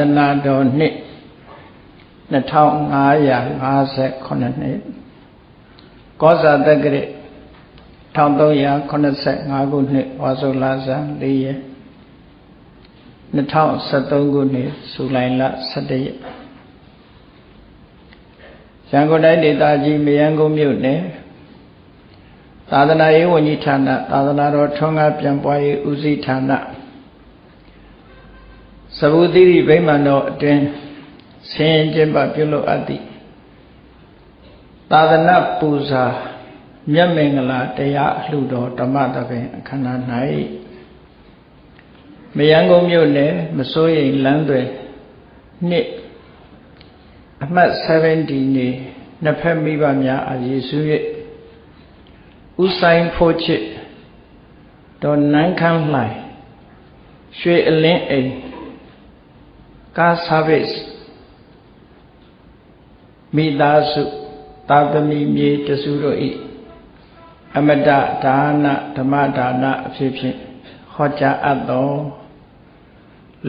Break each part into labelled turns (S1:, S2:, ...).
S1: သနာတော်နှစ်2558နှစ်ကောဇာတက္ကရာ1385ခုနှစ်ဝါဆိုလဆန်း4ရက်2013ခုနှစ်ဇူလိုင်လ17ရက်ရန်ကုန်တိုင်းဒေသကြီးမယန်းကုန်းမြို့နယ်သာသနာရေးဝန်ကြီးဌာနသာသနာတော်ထွန်းကားပြန်ပွားရေးဦးစီးဌာန သဗုတိရိဗိမာန်တော်အတွင်ဆင်းကျင်းပပြုလုပ်အပ်သည့်သာသနာပူဇာမြတ်မင်္ဂလာတရားအလှူတော်ဓမ္မသဘင်အခမ်းအနား၌မယန်းကုန်းမြို့နယ်မစိုးရိမ်လမ်းတွေနှစ်အမှတ်70နေနှစ်ဖက်မိဘများအယေစု၍ဥဆိုင်ဖို့ချစ်ဒေါ်နန်းခမ်းလှိုင်ရွှေအလင်းအိမ် ကား service မိသားစုသာသမီမြေတစုတို့ဤအမတဒါနဓမ္မဒါနအဖြစ်ဖြင့်ဟောကြားအပ်သော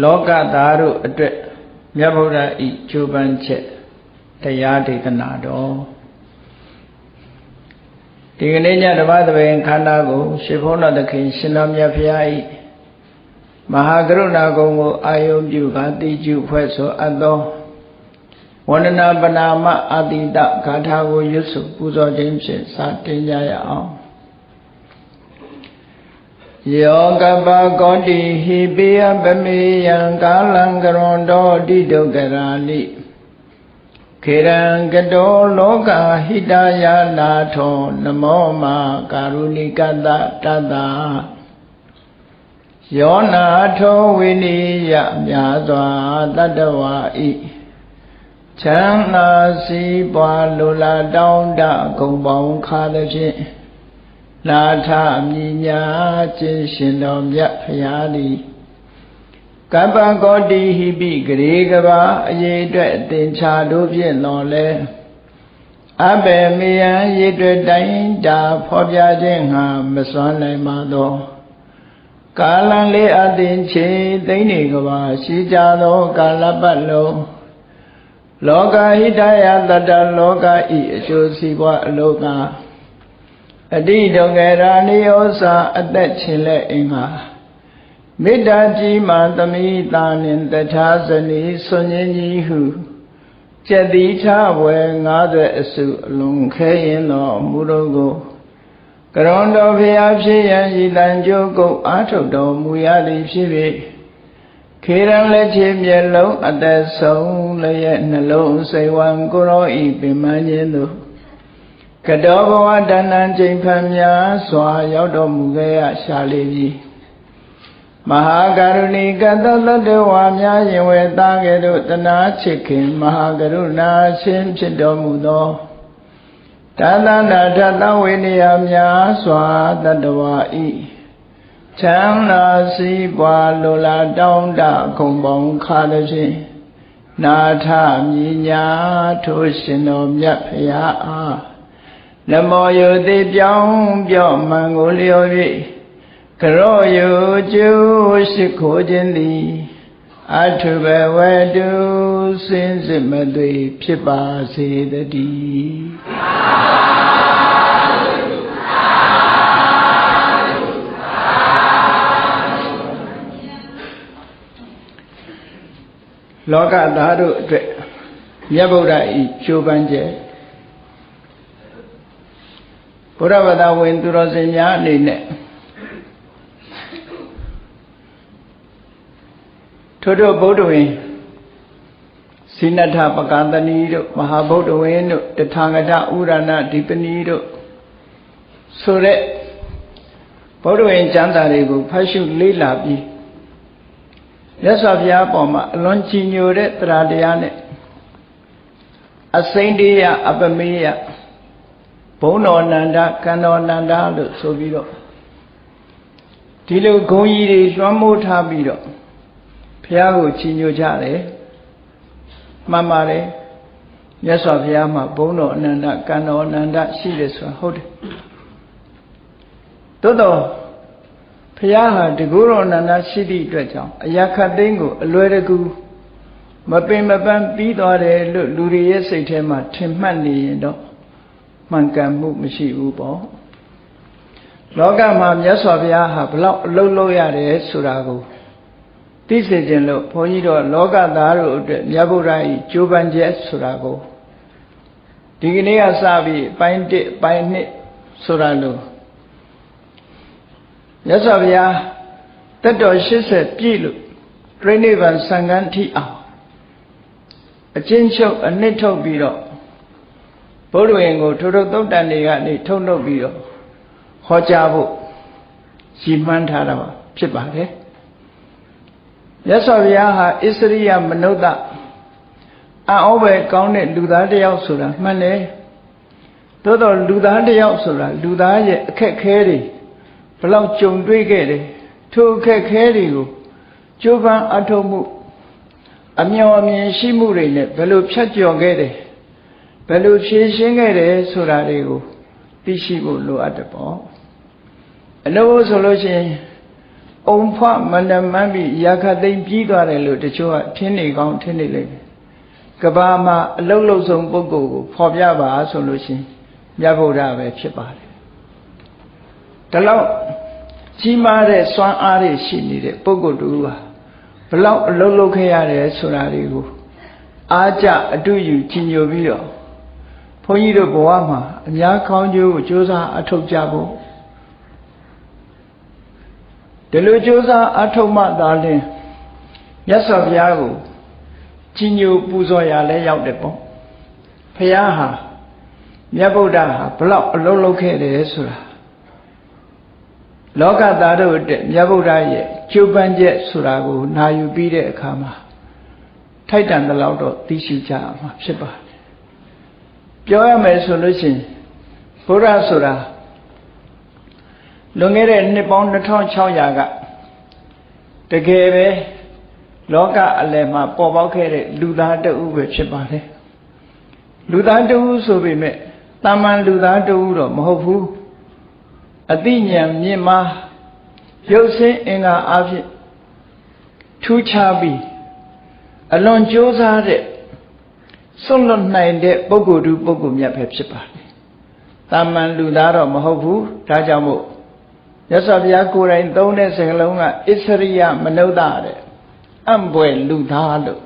S1: လောကသားတို့အတွက်မြတ်ဗုဒ္ဓဤကြိုးပမ်းချက်တရားဒေသနာတော်ဒီကနေ့ညဓမ္မသဘင်ခန္ဓာကို ရှင်ဘုန်းတော်သခင်ရှင်တော်မြတ်ဖရာဤ မဟာကရုဏာကုံကိုအာယုံပြုကာတိကျုဖွဲ့ဆိုအပ်သောဝန္ဒနာပနာမအာတိတဂါထာကိုရွတ်ဆိုပူဇော်ခြင်းဖြင့်စတင်ကြရအောင်ယောကပကောတိဟိပိယပမေယံကာလံကရွန်တော်တိဒုက္ခရာလိခေရံကတောလောကဟိတယနာထောနမောမာကာရုဏိကတတတ ယောနာထောဝိနိယမြာစွာတတ္တဝါဤချမ်းသာစီးပွားလိုလားတောင်းတဂုံပေါင်းခါသဖြင့်လာထမြညာခြင်းရှင်တော်မြတ်ဖရာသည်ကပ္ပကောတိဟိပိဂရေကဘာအရေးအတွက်အသင်္ချာတို့ဖြင့်တော်လဲအဘယ်မယံရေတွေ့တိုင်းတာဖော်ပြခြင်းငါမစွမ်းနိုင်ပါသော ကာလံလေးအသင်ချေသိမ့်နေကဘာရှိကြသောကာလပတ်လုံးလောကဟိတယတတလောကဤအကျိုးစီးပွားအလောကအတိဒုက္ခရာနိယောစာအသက်ချင်းလက်အင်္ဂါမေတ္တာကြီးမှသမိတာနှင့်တထာဇနီဆွန်ရင်ကြီးဟုကျက်တိထဝယ်90အစုအလုံးခဲရင်တော်မူတော်ကို ကရွန်တော်ဖျားဖြစ်ရန်ဤတန်ကြိုးကုတ်အာထုတ်တော်မူရသည်ဖြစ်၍ခေရန်လက်ချေမျက်လုံးအသက်ဆုံးလျက်နှလုံးစိတ်ဝံကိုရောဤပင်မခြင်းသို့ကတောဘဝတဏ္ဏချိန်ဖန်များစွာရောက်တော်မူခဲ့ရရှာလေပြီမဟာကရုဏီကတတတဝါများယင်ဝေသားကဲ့သို့တနာချစ်ခင်မဟာကရုဏာရှင်ဖြစ်တော်မူသော တသနာထသဝေနေယများစွာတတဝါဤချမ်းသာစီးပွားလိုလားတောင်းတခုံပေါင်းခါသည်ဖြင့်နာထမြညာထိုးရှင်တော်မြတ်ဖရာအားနမောယုတိပြောင်းပြော့မှန်ကိုလျော်၍ကရောယုကျိုးရှိခိုးခြင်းသည်အထုဘဝတုစင်စစ်မသွေဖြစ်ပါစေတည်း လောကသားတို့အတွက်မြတ်ဗုဒ္ဓဤကျိုးပန်းကျဲဘုရားဗဒဝင်သူတော်စင်များအနေနဲ့ထို့တို့ဗုဒ္ဓဝင် စိနထပကန္တနီတို့မဟာဗုဒ္ဓဝင်တို့တထာဂတဥရဏဒီပနီတို့ဆိုတဲ့ဗုဒ္ဓဝင်ကျမ်းစာတွေကိုဖတ်ရှုလေ့လာပြီးမြတ်စွာဘုရားပေါ်မှာအလွန်ကြည်ညိုတဲ့တရားတရားနဲ့အစိမ့်တရားအပမေယဘုံတော်နန္ဒကံတော်နန္ဒလို့ဆိုပြီးတော့ဒီလိုဂုံကြီးတွေလွှမ်းမိုးထားပြီးတော့ဘုရားကိုချီးညိုကြတယ် မှန်ပါတယ်မြတ်စွာဘုရားမှာဘုံတော်အနန္တကံတော်အနန္တရှိတယ်ဆိုတာဟုတ်တယ်သို့တော့ဘုရားဟာတကူတော်အနန္တရှိသည့်အတွက်ကြောင့်အရာခတ်သိမ်းကိုအလွယ်တကူမပင်မပန်းပြီးသွားတယ်လို့လူတွေရဲ့စိတ်ထဲမှာထင်မှတ်နေရင်တော့မှန်ကန်မှုမရှိဘူးပေါ့လောကမှာမြတ်စွာဘုရားဟာဘလောက်အလုံးလုံးရတယ်ဆိုတာကို သိစေခြင်းလို့ဘုန်းကြီးတို့လောကသားတို့အတွက်မြတ်ဗုဒ္ဓ၏ကြိုးပမ်းချက်ဆိုတာကိုဒီကနေ့ကစပြီးပိုင်း1ပိုင်း2ဆိုတာလို့မြတ်စွာဘုရားတက်တော်80ပြည့်လို့ပြိဋိဘံစံဃန်းထိအောင်အချင်းချုပ်အနှစ်ထုတ်ပြီးတော့ဘုရားဝင်ကိုထိုထိုသုတ်တန်တွေကနေထုတ်လုပ်ပြီးတော့ဟောကြားဖို့ရည်မှန်းထားတာပါဖြစ်ပါတယ် မြတ်စွာဘုရားဟာဣစရိယမနုဿအံ့ဩပဲကောင်းတဲ့လူသားတစ်ယောက်ဆိုတာမှန်တယ်သို့တော့လူသားတစ်ယောက်ဆိုတာလူသားရဲ့အခက်ခဲတွေဘလောက်ကြုံတွေ့ခဲ့တယ်ထိုအခက်ခဲတွေကိုကြိုးပမ်းအထောက်မှုအမျော်အမြင်ရှိမှုတွေနဲ့ဘယ်လိုဖြတ်ကျော်ခဲ့တယ်ဘယ်လိုဖြေရှင်းခဲ့တယ်ဆိုတာတွေကိုသိရှိဖို့လိုအပ်တယ်ပေါ့အလို့ဆိုလို့ရှိရင် အုံဖွမန္တမန်းပြီးရာခသိမ့်ပြီးသွားတယ်လို့တချို့ကထင်းနေကောင်းထင်းနေလိမ့်မယ်ကဘာမှာအလုတ်လုတ်ဆုံးပုဂ္ဂိုလ်ကိုဖော်ပြပါဆိုလို့ရှိရင်မြတ်ဗုဒ္ဓပဲဖြစ်ပါတယ်ဒါတော့ကြီးမားတဲ့စွမ်းအားတွေရှိနေတဲ့ပုဂ္ဂိုလ်တူဟာဘလောက်အလုံးလုံးခဲ့ရတယ်ဆိုတာတွေကိုအားကြအတူယူကြီးညိုပြီးတော့ဘုန်းကြီးတို့ဘဝမှာအများကောင်းကျိုးကိုကြိုးစားအထောက်ကြဖို့ ဒီလိုကြိုးစားအထောက်မှသာလျှင်မြတ်စွာဘုရားကိုကြီးညိုပူဇော်ရလဲရောက်တယ်ပေါ့ဘုရားဟာမြတ်ဗုဒ္ဓဟာဘလောက်အလုံးလုံးခဲ့တယ်ဆိုတာလောကသားတို့အတွက်မြတ်ဗုဒ္ဓရဲ့ကျိုးပန်းချက်ဆိုတာကိုနာယူပြီးတဲ့အခါမှာထိုက်တန်တဲ့လောက်တော့သိရှိကြမှာဖြစ်ပါတယ်ပြောရမယ်ဆိုလို့ရှိရင်ဘုရားဆိုတာ လွန်ခဲ့တဲ့နှစ်ပေါင်း2600ကတကယ်ပဲလောကအလယ်မှာပေါ်ပေါက်ခဲ့တဲ့လူသားတဦးပဲဖြစ်ပါတယ်လူသားတဦးဆိုပေမဲ့တာမန်လူသားတဦးတော့မဟုတ်ဘူးအသိဉာဏ်မြင့်မားရုပ်ဆင်းအင်္ဂါအဖြစ်ထူးခြားပြီးအလွန်ကြိုးစားတဲ့စွန့်လွတ်နိုင်တဲ့ပုဂ္ဂိုလ်တူပုဂ္ဂိုလ်မြတ်ပဲဖြစ်ပါတယ်။တာမန်လူသားတော့မဟုတ်ဘူး။ဒါကြောင့်မို့ ရသော်ဘုရားကိုယ်တိုင်သုံးတဲ့စကားလုံးကဣစရိယမနုဿတဲ့အံ့ဘွယ်လူသားလို့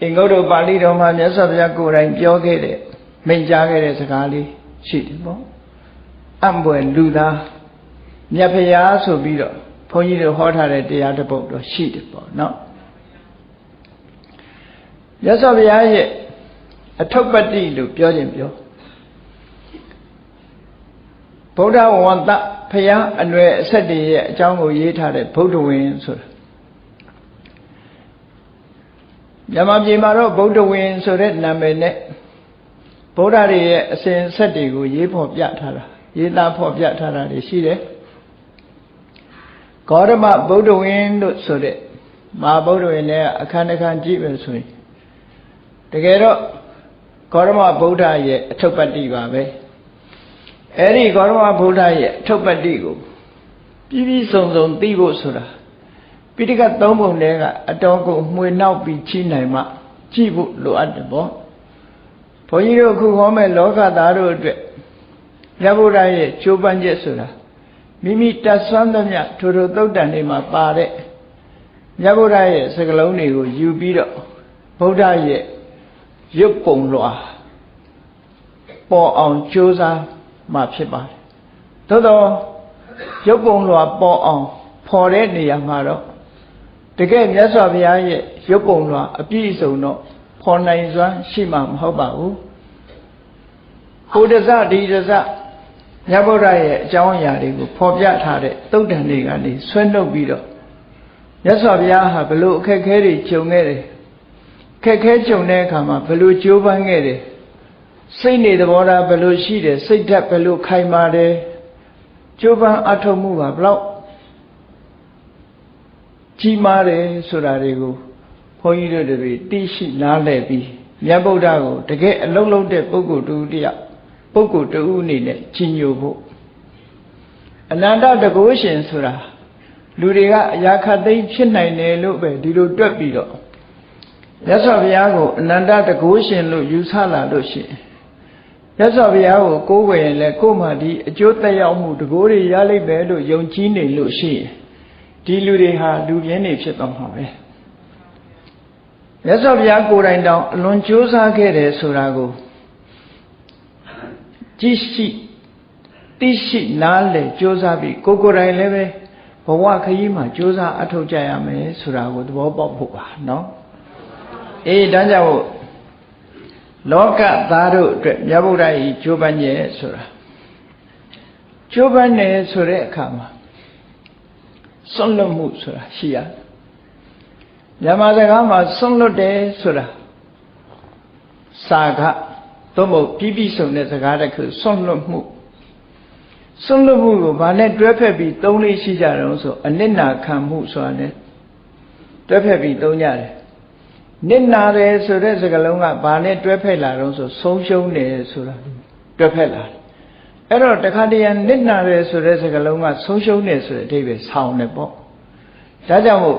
S1: အင်္ဂုတ္တပါဠိတော်မှာမြတ်စွာဘုရားကိုယ်တိုင်ပြောခဲ့တဲ့မိန့်ကြားခဲ့တဲ့စကားလေးရှိတယ်ပေါ့အံ့ဘွယ်လူသားမြတ်ဖရာဆိုပြီးတော့ဘုန်းကြီးတို့ဟောထားတဲ့တရားတစ်ပုဒ်တော့ရှိတယ်ပေါ့နော်မြတ်စွာဘုရားရဲ့အထုပ်ပတ္တိလို့ပြောခြင်းပြော ဗုဒ္ဓဝန္တဖရာအနွယ်အဆက်တည်းရဲ့အကြောင်းကိုရေးထားတဲ့ဗုဒ္ဓဝင်ဆိုတာမြန်မာပြည်မှာတော့ဗုဒ္ဓဝင်ဆိုတဲ့နာမည်နဲ့ဗုဒ္ဓတွေရဲ့အစဉ်ဆက်တွေကိုရေးဖော်ပြထားတာရေးသားဖော်ပြထားတာတွေရှိတယ်ဂေါရမဗုဒ္ဓဝင်လို့ဆိုတဲ့မဟာဗုဒ္ဓဝင်နဲ့အခန်းတစ်ခန်းကြည့်မယ်ဆိုရင်တကယ်တော့ဂေါရမဗုဒ္ဓရဲ့အထုပ်ပတ္တိပါပဲ အဲ့ဒီဂေါရမဗုဒ္ဓရဲ့အထုပ်ပတ္တိကိုပြီးပြီးစုံစုံသိဖို့ဆိုတာပိဋကတ်သုံးပုံထဲကအတော်ကိုမှွေနောက်ပြီးချိနိုင်မှကြည့်ဖို့လိုအပ်တယ်ပေါ့ဘုန်းကြီးတို့အခုဟောမဲ့လောကသားတို့အတွက်မြတ်ဗုဒ္ဓရဲ့ကြိုးပမ်းချက်ဆိုတာမိမိတတ်ဆွမ်းသမျှထိုထိုသုတ်တန်တွေမှာပါတဲ့မြတ်ဗုဒ္ဓရဲ့စကားလုံးတွေကိုယူပြီးတော့ဗုဒ္ဓရဲ့ရုပ်ပုံလွှာပေါ်အောင်ကြိုးစား မှဖြစ်ပါတယ်သို့တော့ရုပ်ပုံလွှာပေါ်အောင်ဖော်တဲ့နေရာမှာတော့တကယ်မြတ်စွာဘုရားရဲ့ရုပ်ပုံလွှာအပြည့်အစုံတော့ဖော်နိုင်စွမ်းရှိမှာမဟုတ်ပါဘူးဟိုတစဒီတစမြတ်ဗုဒ္ဓရဲ့အကြောင်းအရာတွေကိုဖော်ပြထားတဲ့သုတ်တန်တွေကနေဆွဲနှုတ်ပြီးတော့မြတ်စွာဘုရားဟာဘလို့အခက်ခဲတွေကြုံခဲ့တယ်ခက်ခဲကြုံတဲ့အခါမှာဘလို့ကြိုးပမ်းခဲ့တယ် စိတ်နေသဘောထားဘလို့ရှိတယ်စိတ်ဓာတ်ဘလို့ခိုင်မာတယ်ကြိုးပမ်းအထောက်မှုပါဘလို့ကြီးမားတယ်ဆိုတာတွေကိုဘုန်းကြီးတို့တွေသိရှိနားလည်ပြီးမြတ်ဗုဒ္ဓကိုတကယ်အလုံးလုံးတဲ့ပုဂ္ဂိုလ်တူတယောက်ပုဂ္ဂိုလ်တူအနေနဲ့ကြီးညိုဖို့အနန္တတကုရှင်ဆိုတာလူတွေကအရာခတ်သိမ်းဖြစ်နိုင်တယ်လို့ပဲဒီလိုတွက်ပြီးတော့မြတ်စွာဘုရားကိုအနန္တတကုရှင်လို့ယူဆလာလို့ရှိရင် မြတ်စွာဘုရားကိုကိုးကွယ်ရင်လည်းကိုယ်မှဒီအကျိုးသက်ရောက်မှုတကိုးတွေရလိမ့်မယ်လို့ယုံကြည်နေလို့ရှိရင်ဒီလူတွေဟာလူပြင်းနေဖြစ်သွားမှာပဲမြတ်စွာဘုရားကိုယ်တိုင်တောင်အလွန်ကြိုးစားခဲ့တယ်ဆိုတာကိုကြည့်ရှိသိရှိနားလည်ကြိုးစားပြီးကိုယ်ကိုယ်တိုင်လည်းပဲဘဝခရီးမှာကြိုးစားအထောက်ကြရမယ်ဆိုတာကိုသဘောပေါက်ဖို့ပါနော်အေးဒါကြောင့် လောကသားတို့အတွက်မြတ်ဗုဒ္ဓဤကြိုးပမ်းရဲ့ဆိုတာကြိုးပမ်းတယ်ဆိုတဲ့အခါမှာစွန့်လွတ်မှုဆိုတာရှိရမြန်မာစကားမှာစွန့်လွတ်တယ်ဆိုတာစာကသို့မဟုတ်ပြီးပြီးဆုံးတဲ့စကားတစ်ခုစွန့်လွတ်မှုစွန့်လွတ်မှုကိုဗာနဲ့တွဲဖက်ပြီးသုံးလေးရှိကြတယ်ဆိုအနစ်နာခံမှုဆိုတာ ਨੇ တွဲဖက်ပြီးသုံးကြတယ် နစ်နာတယ်ဆိုတဲ့စကားလုံးကဘာနဲ့တွဲဖက်လာတော့ဆိုဆုံးရှုံးတယ်ဆိုတာတွဲဖက်လာတယ်အဲ့တော့တခါတည်းရနစ်နာတယ်ဆိုတဲ့စကားလုံးကဆုံးရှုံးတယ်ဆိုတဲ့အဓိပ္ပာယ်ဆောင်းတယ်ပေါ့ဒါကြောင့်မို့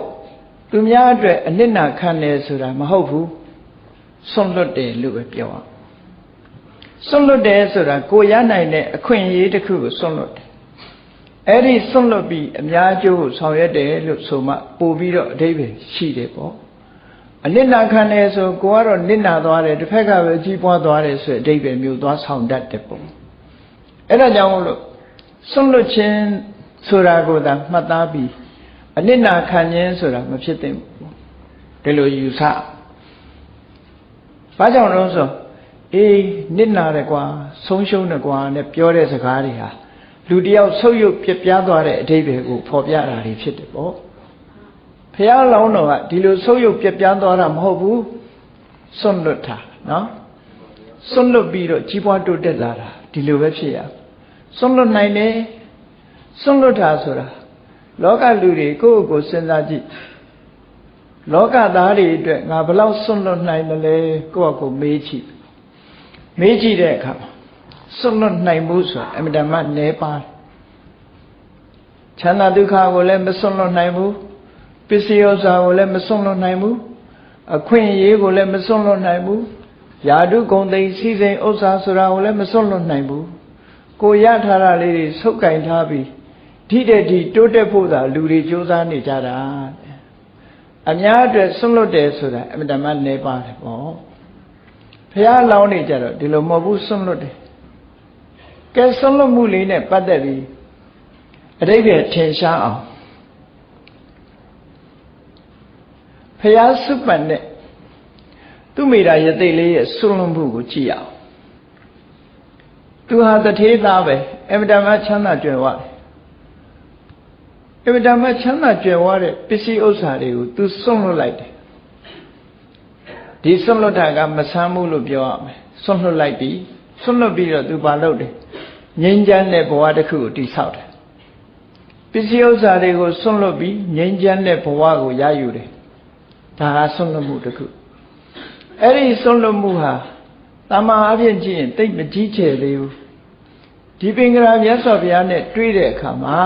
S1: သူများအတွက်အနစ်နာခံတယ်ဆိုတာမဟုတ်ဘူးဆွန့်လွတ်တယ်လို့ပဲပြောအောင်ဆွန့်လွတ်တယ်ဆိုတာကိုရနိုင်တဲ့အခွင့်အရေးတစ်ခုကိုဆွန့်လွတ်တယ်အဲ့ဒီဆွန့်လွတ်ပြီးအများကျိုးကိုဆောင်ရွက်တယ်လို့ဆိုမှပို့ပြီးတော့အဓိပ္ပာယ်ရှိတယ်ပေါ့ အနစ်နာခံတယ်ဆိုကိုကတော့နစ်နာသွားတယ်တစ်ဖက်ကပဲကြီးပွားသွားတယ်ဆိုအဓိပ္ပာယ်မျိုးသွားဆောင်တတ်တယ်ပေါ့အဲ့ဒါကြောင့်မို့လို့ဆွန့်လွတ်ခြင်းဆိုတာကိုသာမှတ်သားပြီးအနစ်နာခံခြင်းဆိုတာမဖြစ်သင့်ဘူးဒီလိုယူဆဘာကြောင့်လဲဆိုအေးနစ်နာတယ်ကွာဆုံးရှုံးတယ်ကွာနဲ့ပြောတဲ့စကားတွေဟာလူတယောက်ဆုပ်ယုပ်ပြပြသွားတဲ့အဓိပ္ပာယ်ကိုဖော်ပြတာတွေဖြစ်တယ်ပေါ့ ဖះလောင်းတော်ကဒီလိုဆုပ်ယုပ်ပြပြသွားတာမဟုတ်ဘူးစွန့်လွတ်တာနော်စွန့်လွတ်ပြီးတော့ကြီးပွားတိုးတက်လာတာဒီလိုပဲဖြစ်ရစွန့်လွတ်နိုင်တယ်စွန့်လွတ်တာဆိုတာလောကလူတွေကိုယ့်ကိုယ်စဉ်းစားကြည့်လောကသားတွေအတွက်ငါဘလောက်စွန့်လွတ်နိုင်မလဲကိုယ့်အကိုမေးကြည့်မေးကြည့်တဲ့အခါစွန့်လွတ်နိုင်မှုဆိုတာအမြဲတမ်းနည်းပါးချမ်းသာဒုက္ခကိုလည်းမစွန့်လွတ်နိုင်ဘူး ပစ္စည်းဥစ္စာကိုလည်းမစွန့်လွတ်နိုင်ဘူးအခွင့်အရေးကိုလည်းမစွန့်လွတ်နိုင်ဘူးယာတုဂုံသိစီစိန်ဥစ္စာဆိုတာကိုလည်းမစွန့်လွတ်နိုင်ဘူးကိုရထားတာလေးတွေဆုပ်ကင်ထားပြီးဒီတဲ့ဒီတိုးတက်ဖို့သာလူတွေစူးစမ်းနေကြတာအများအတွက်ဆွန့်လွတ်တယ်ဆိုတာအမြဲတမ်းနေပါတယ်ပေါ့ဖះလောင်းနေကြတော့ဒီလိုမဟုတ်ဘူးဆွန့်လွတ်တယ်ကဲဆွန့်လွတ်မှုလေးနဲ့ပတ်သက်ပြီးအတိတ်ကထင်ရှားအောင် ဖះစုပန်တဲ့သူမိတာရသိလေးရဲ့ဆွန့်လွတ်မှုကိုကြည့်ရအောင်သူဟာတထေးသားပဲအမြဲတမ်းချမ်းသာကြွယ်ဝတယ်အမြဲတမ်းချမ်းသာကြွယ်ဝတဲ့ပစ္စည်းဥစ္စာတွေကို तू စွန့်လွတ်လိုက်တယ်ဒီစွန့်လွတ်တာကမဆမ်းဘူးလို့ပြောရမယ်စွန့်လွတ်လိုက်ပြီစွန့်လွတ်ပြီးတော့ तू ဘာလုပ်တယ်ငြိမ်းချမ်းတဲ့ဘဝတစ်ခုကိုတည်ဆောက်တယ်ပစ္စည်းဥစ္စာတွေကိုစွန့်လွတ်ပြီးငြိမ်းချမ်းတဲ့ဘဝကိုရယူတယ် ဒါဟာစွန့်လွတ်မှုတစ်ခုအဲ့ဒီစွန့်လွတ်မှုဟာတမန်အဖြစ်ကြည့်ရင်တိတ်မကြီးကျယ်သေးဘူးဒီပင်ကရာမြတ်စွာဘုရားနဲ့တွေ့တဲ့အခါမှာ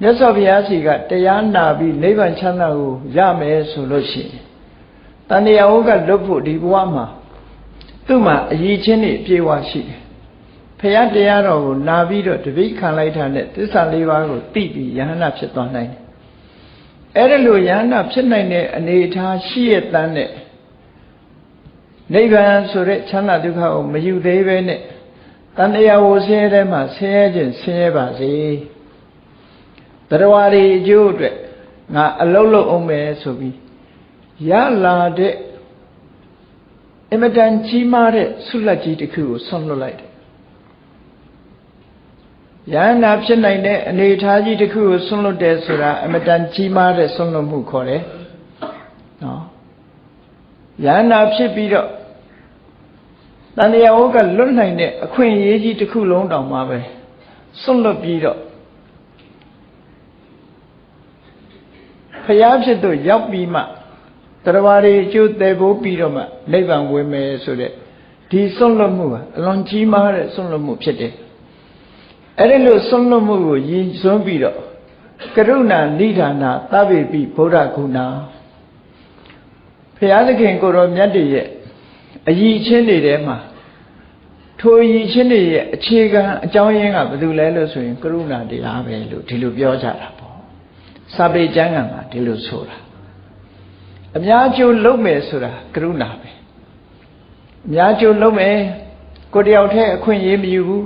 S1: မြတ်စွာဘုရားစီကတရားနာပြီးနိဗ္ဗာန်ချမ်းသာကိုရမယ်ဆိုလို့ရှိရင်တန်တရားဝကလွတ်ဖို့ဒီဘဝမှာသူ့မှာအရေးချင်းတွေအပြည့်အဝရှိတယ်။ဘုရားတရားတော်ကိုနာပြီးတော့တပိခံလိုက်တာနဲ့သစ္စာလေးပါးကိုသိပြီးယဟန္တာဖြစ်သွားနိုင်တယ်။ အဲ့ဒါလိုယဟန္တာဖြစ်နိုင်တဲ့အနေအထားရှိရတဲ့နဲ့နိဗ္ဗာန်ဆိုတဲ့ချမ်းသာဒုက္ခကိုမယူသေးပဲနဲ့တန်တရားဝဆင်းရဲတဲ့မှာဆင်းရဲခြင်းဆင်းရဲပါစေ။တရားတွေအကျိုးအတွက်ငါအလုံးလုံးအောင်မယ်ဆိုပြီးရလာတဲ့အမတန်ကြီးမားတဲ့ဆုလက်ကြီးတစ်ခုကိုဆွန့်လွတ်လိုက်တယ် ယန္နာဖြစ်နိုင်တဲ့အနေအထားကြီးတစ်ခုကိုဆွန့်လွတ်တယ်ဆိုတာအမတန်ကြီးမားတဲ့ဆွန့်လွတ်မှုခေါ်တယ်နော်ယန္နာဖြစ်ပြီးတော့တန်တရားဝကလွတ်နိုင်တဲ့အခွင့်အရေးကြီးတစ်ခုလုံးတောင်မှပဲဆွန့်လွတ်ပြီးတော့ဖျားဖြစ်တို့ရောက်ပြီးမှတရားတွေအကျိုးတည်ဖို့ပြီးတော့မှနိဗ္ဗာန်ဝင်မယ်ဆိုတဲ့ဒီဆွန့်လွတ်မှုကအလွန်ကြီးမားတဲ့ဆွန့်လွတ်မှုဖြစ်တယ် အဲ့ဒီလိုဆွန့်လွတ်မှုကိုရည်စွန်းပြီးတော့ကရုဏာနိဒာနာသဗ္ဗေပိဗုဒ္ဓဂုဏဖဘုရားသခင်ကိုရောမြတ်တည်းရဲ့အယီချင်းတွေထဲမှာထိုအယီချင်းတွေရဲ့အခြေခံအကြောင်းရင်းကဘာလို့လဲလို့ဆိုရင်ကရုဏာတရားပဲလို့ဒီလိုပြောကြတာပေါ့စာပေကျမ်းဂန်မှာဒီလိုဆိုတာအများကျိုးလုံးမယ်ဆိုတာကရုဏာပဲအများကျိုးလုံးမယ်ကိုတယောက်တည်းအခွင့်အရေးမယူဘူး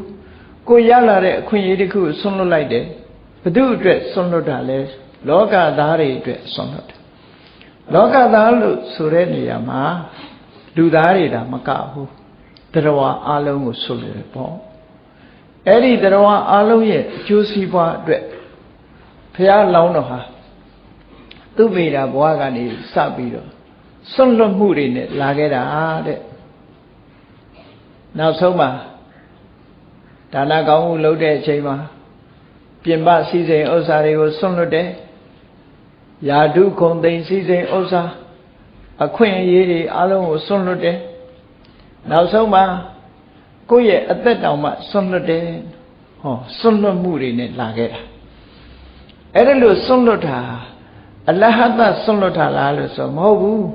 S1: ကိုရလာတဲ့အခွင့်အရေးတစ်ခုဆွန့်လွတ်လိုက်တယ်ဘု து အတွက်ဆွန့်လွတ်တာလဲလောကသားတွေအတွက်ဆွန့်လွတ်တယ်လောကသားလို့ဆိုတဲ့နေရာမှာလူသားတွေဒါမကဘူးတရားအလုံးကိုဆွလို့တယ်ပေါ့အဲ့ဒီတရားအလုံးရဲ့အကျိုးစီးပွားအတွက်ဘုရားလောင်းတော်ဟာသူ့မိတာဘဝကနေစပြီးတော့ဆွန့်လွတ်မှုတွေနဲ့လာခဲ့တာတဲ့နောက်ဆုံးမှာ ဒါနကောင်းမှုလုပ်တဲ့အချိန်မှာပြင်ပစည်းစိမ်ဥစ္စာတွေကိုဆွန့်လွတ်တယ်ယာဓုခုံသိမ်စည်းစိမ်ဥစ္စာအခွင့်အရေးတွေအလုံးကိုဆွန့်လွတ်တယ်နောက်ဆုံးမှာကိုယ့်ရဲ့အသက်တောင်မှဆွန့်လွတ်တယ်ဟောဆွန့်လွတ်မှုတွေနဲ့လာခဲ့တာအဲ့ဒါလို့ဆွန့်လွတ်တာအလဟတဆွန့်လွတ်တာလားလို့ဆိုမဟုတ်ဘူး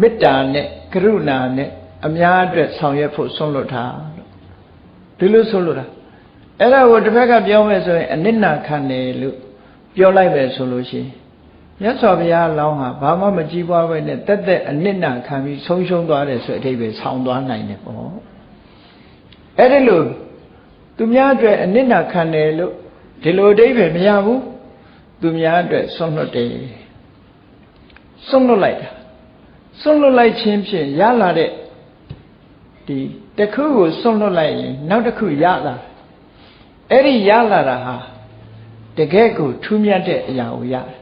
S1: မေတ္တာနဲ့ကရုဏာနဲ့အများအတွက်ဆောင်ရွက်ဖို့ဆွန့်လွတ်တာလို့ ဒီလိုဆွန့်လွတ်တာအဲ့ဒါကိုတစ်ဖက်ကပြောမယ်ဆိုရင်အနစ်နာခံတယ်လို့ပြောလိုက်မယ်ဆိုလို့ရှိရင်မြတ်စွာဘုရားလောင်းဟာဘာမှမကြည်ပွားပဲနဲ့တက်တက်အနစ်နာခံပြီးဆုံးရှုံးသွားတယ်ဆိုအထိပ္ပယ်ဆောင်းသွားနိုင်တယ်ပေါ့အဲ့ဒီလိုသူများအတွက်အနစ်နာခံတယ်လို့ဒီလိုအထိပ္ပယ်မရဘူးသူများအတွက်ဆွန့်လွတ်တယ်ဆွန့်လွတ်လိုက်တာဆွန့်လွတ်လိုက်ခြင်းဖြင့်ရလာတဲ့ဒီ တခုကိုဆွန့်လွတ်လိုက်ရင်နောက်တစ်ခုရလာအဲ့ဒီရလာတာဟာတကယ်ကိုထူးမြတ်တဲ့အရာကိုရတယ်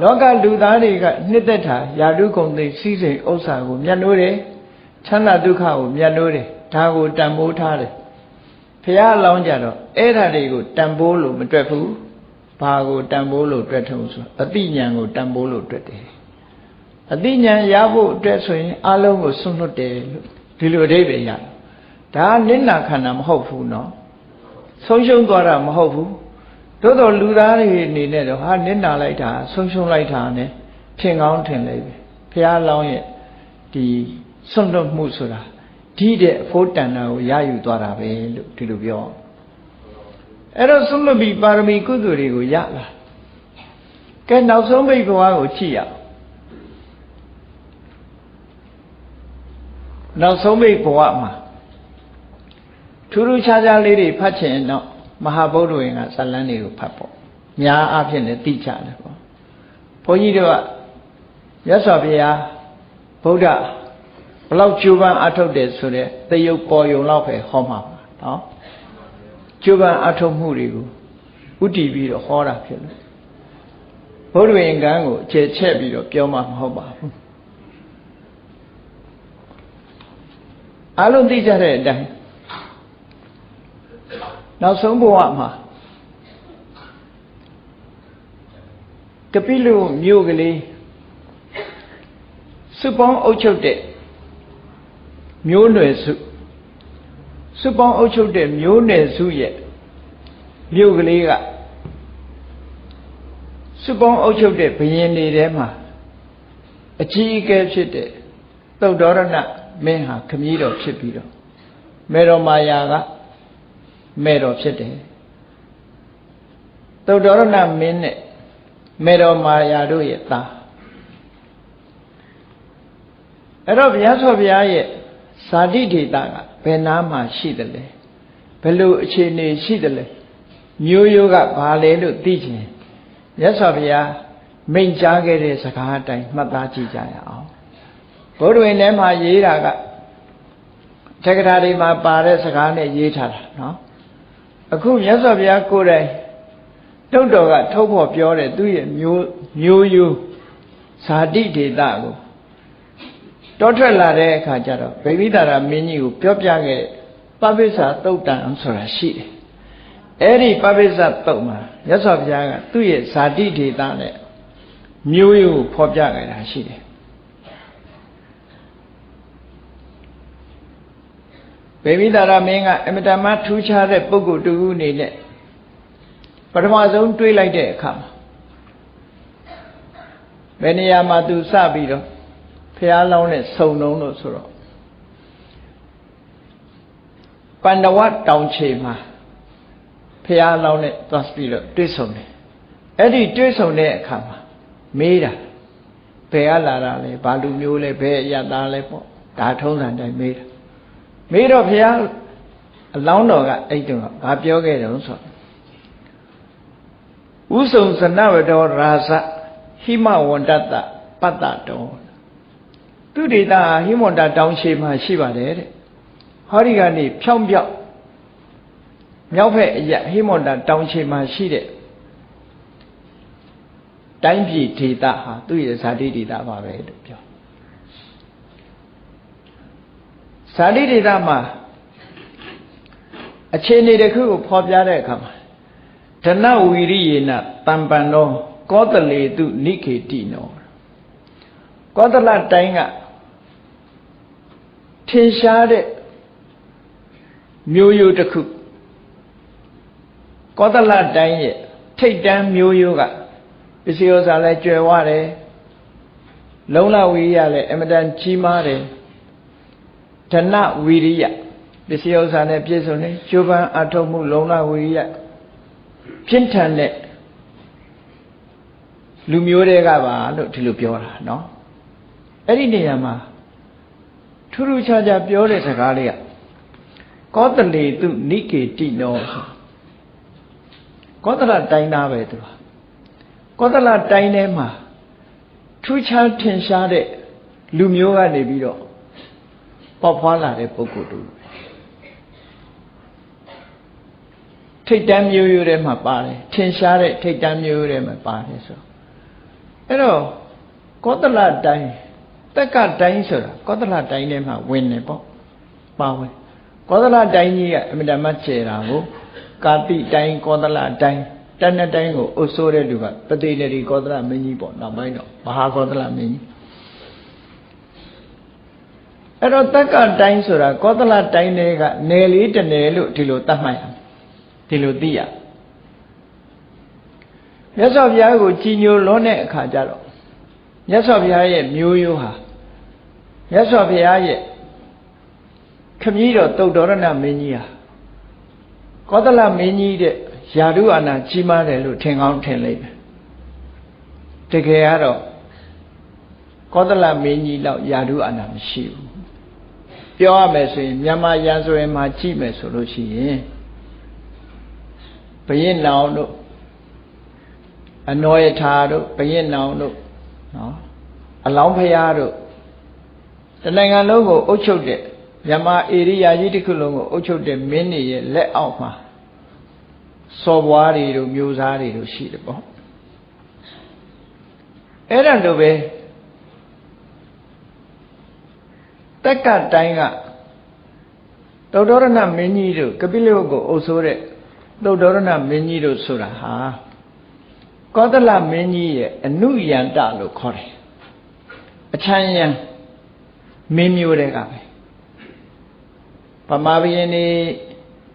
S1: လောကလူသားတွေကနှစ်သက်တာယာတုကုံသိစီးစိမ်ဥစ္စာကိုမြတ်လို့တယ်ချမ်းသာဒုက္ခကိုမြတ်လို့တယ်ဒါကိုတန်ဖိုးထားတယ်ဖះအလောင်းကြတော့အဲ့ဓာတွေကိုတန်ဖိုးလို့မတွက်ဘူးဘာကိုတန်ဖိုးလို့တွက်ထုံဆိုအတိညာကိုတန်ဖိုးလို့တွက်တယ်အတိညာရဖို့အတွက်ဆိုရင်အလုံးကိုဆွန့်လွတ်တယ်လို့ ဒီလိုအဓိပ္ပာယ်ရတယ်ဒါနိဏခန္ဓာမဟုတ်ဘူးနော်ဆုံးရှုံးသွားတာမဟုတ်ဘူးသို့တော်လူသားတွေအနေနဲ့တော့ဟာနိဏလိုက်တာဆုံးရှုံးလိုက်တာ ਨੇ ဖြစ်ကောင်းထင်လိုက်ပြီဘုရားလောင်းရဲ့ဒီဆွန့်လွတ်မှုဆိုတာဒီတဲ့အဖို့တန်တာကိုရယူသွားတာပဲလို့ဒီလိုပြောအဲ့တော့ဆွန့်လွတ်ပြီးပါရမီကုသိုလ်တွေကိုရလာကဲနောက်ဆုံးဘိက္ခဝါကိုကြည့်ရအောင် နောက်ဆုံးပိတ်ဘဝမှာထူးထူးခြားခြားလေးတွေဖတ်ချင်တော့မဟာဗုဒ္ဓဝင်ကဇလန်းတွေကိုဖတ်ပေါ့များအားဖြင့်လည်းသိကြတယ်ပေါ့ဘုန်းကြီးတို့ကမြတ်စွာဘုရားဗုဒ္ဓဘလောက်ကြိုးပမ်းအထုတ်တယ်ဆိုတဲ့သရုပ်ပေါ်ယုံလောက်ပဲဟောမှာပါနော်ကြိုးပမ်းအထုတ်မှုတွေကိုဥတည်ပြီးတော့ဟောတာဖြစ်လို့ဘုဒ္ဓဝင်ကံကိုအခြေချက်ပြီးတော့ပြောမှမဟုတ်ပါဘူး အလုံးသိကြတဲ့အတိုင်းနောက်ဆုံးဘဝမှာကပိလုမြို့ကလေးစုပေါင်းအုပ်ချုပ်တဲ့မျိုးနွယ်စုစုပေါင်းအုပ်ချုပ်တဲ့မျိုးနွယ်စုရဲ့မြို့ကလေးကစုပေါင်းအုပ်ချုပ်တဲ့ဘယင်တွေထဲမှာအကြီးအကဲဖြစ်တဲ့သုတ်တော်ရဏ မင်းဟာခမည်းတော်ဖြစ်ပြီးတော့မေတော်မာယာကမဲ့တော်ဖြစ်တယ်သုတ္တရဏမင်းနဲ့မေတော်မာယာတို့ရဲ့သားအဲ့တော့ဘုရားဆောဘုရားရဲ့ဇာတိဒေတာကဘယ်နာမှာရှိတယ်လဲဘယ်လိုအခြေအနေရှိတယ်လဲမျိုးရိုးကဘာလဲလို့သိချင်မြတ်စွာဘုရားမိန့်ကြားခဲ့တဲ့စကားအတိုင်းမှတ်သားကြည့်ကြရအောင် ဘုဒ္ဓဝင်ထဲမှာရေးတာကတက္ကရာတွေမှာပါတဲ့စကားနဲ့ရေးထားတာနော်အခုမြတ်စွာဘုရားကိုယ်တိုင်တုတ်တော်ကထုတ်ဖို့ပြောတယ်သူ့ရဲ့မျိုးမျိုးယူဇာတိဒေတာကိုတောထွက်လာတဲ့အခါကျတော့ဗိမိတာရမင်းကြီးကိုပြောပြခဲ့ပပိစ္ဆာတုတ်တံဆိုတာရှိတယ်အဲ့ဒီပပိစ္ဆာတုတ်မှာမြတ်စွာဘုရားကသူ့ရဲ့ဇာတိဒေတာနဲ့မျိုးယူကိုဖော်ပြခဲ့တာရှိတယ် ဘေမိတာရမင်းကအမတမထူးခြားတဲ့ပုဂ္ဂိုလ်တူအနေနဲ့ပထမဆုံးတွေးလိုက်တဲ့အခါမှာဘယ်နေရာမှာသူစပြီးတော့ဖះလောင်းနဲ့စုံလုံးလို့ဆိုတော့ပန္ဒဝတောင်ချေမှာဖះလောင်းနဲ့သွားပြီးတော့တွေ့ဆုံတယ်အဲ့ဒီတွေ့ဆုံတဲ့အခါမှာမေးတာဘယ်ကလာတာလဲဘာလူမျိုးလဲဘယ်အရသားလဲပေါ့ဒါထုံးစံတိုင်းမေးတာ မေးတော့ဖះအလောင်းတော်ကအဲ့တုန်းကဘာပြောခဲ့တယ်ဆိုဥဆုံစနဝတောရာဇဟိမဝန္တတပတ္တတောသူဒေတာဟိမန္တတောင်ရှိမှရှိပါတယ်တဲ့ဟောဒီကနေဖြောင်းပြောက်မြောက်ဖက်အရဟိမန္တတောင်ရှိမှရှိတဲ့တိုင်းပြည်ဒေတာဟာသူ့ရဲ့ဇာတိဒေတာပါပဲလို့ပြော ဇာတိဒေတာမှာအခြေအနေတစ်ခုကိုဖော်ပြတဲ့အခါမှာဓနဝီရိယေနတံပံသောကောတလေတုနိခေတိနောကောသလတိုင်းကထင်ရှားတဲ့မျိုးရိုးတစ်ခုကောသလတိုင်းရဲ့ထိတ်တန်းမျိုးရိုးကပစ္စည်းဥစ္စာလည်းကျွယ်ဝတယ်လုံလဝီရိယလည်းအမတန်ကြီးမားတယ် ဓနဝီရိယပစ္စည်းဥစ္စာနဲ့ပြည့်စုံတယ်ကျိုးပန်းအထုတ်မှုလုံလဝီရိယပြင်းထန်တဲ့လူမျိုးတွေကပါလို့ဒီလိုပြောတာနော်အဲ့ဒီနေရာမှာထူးထူးခြားခြားပြောတဲ့စကားလေးကကောသလေသူနိကေတိနောကောသလတိုင်းသားပဲသူကကောသလတိုင်းထဲမှာထူးခြားထင်ရှားတဲ့လူမျိုးကနေပြီးတော့ ပေါက်ဖွာလာတဲ့ပုဂ္ဂိုလ်တူထိတ်တန်းမျိုးရိုးထဲမှာပါတယ်ထင်ရှားတဲ့ထိတ်တန်းမျိုးရိုးထဲမှာပါတယ်ဆိုအဲ့တော့ကောသလတိုင်းတက်ကတိုင်းဆိုတာကောသလတိုင်းထဲမှာဝင်နေပေါ့ပါဝင်ကောသလတိုင်းကြီးကအမြဲတမ်းကျဲတာကိုကာတိတိုင်းကောသလတိုင်းတဏ္ဍတိုင်းကိုအုပ်စိုးတဲ့လူကပတိနေရီကောသလမင်းကြီးပေါ့နောက်ပိုင်းတော့မဟာကောသလမင်းကြီး အဲ့တော့တက်ကတိုင်းဆိုတာကောသလတိုင်းတွေကနယ်လေးတနယ်လို့ဒီလိုသတ်မှတ်ရဒီလိုသိရမြတ်စွာဘုရားကိုကြည်ညိုလွန်းတဲ့အခါကျတော့မြတ်စွာဘုရားရဲ့မျိုးရိုးဟာမြတ်စွာဘုရားရဲ့ခမည်းတော်တုတ်တော်ရဏမင်းကြီးဟာကောသလမင်းကြီးတဲ့ယာရုအာနာကြီးမားတယ်လို့ထင်ကောင်းထင်လိမ့်မယ်တကယ်ကတော့ကောသလမင်းကြီးလောက်ယာရုအာနာမရှိဘူး ပြောရမယ်ဆိုရင်မြန်မာရန်ဆိုရင်မှာကြည့်မယ်ဆိုလို့ရှိရင်ဘရင်နောင်တို့အနောယထာတို့ဘရင်နောင်တို့နော်အလောင်းဖရာတို့တနိုင်ငံလုံးကိုအုပ်ချုပ်တဲ့မြန်မာဧရိယာကြီးတစ်ခုလုံးကိုအုပ်ချုပ်တဲ့မင်းတွေရဲ့လက်အောက်မှာစော်ဘွားတွေတို့မျိုးစားတွေတို့ရှိတယ်ပေါ့အဲ့ဒါလိုပဲ တက်ကတိုင်းကသုတ္တရဏမင်းကြီးတို့ကပိလဝတ်ကိုအုပ်ဆိုးတဲ့သုတ္တရဏမင်းကြီးတို့ဆိုတာဟာကောသလမင်းကြီးရဲ့အနုယန္တလို့ခေါ်တယ်အချမ်းယံမင်းမျိုးတွေကပဲဗမာဘုရင်นี่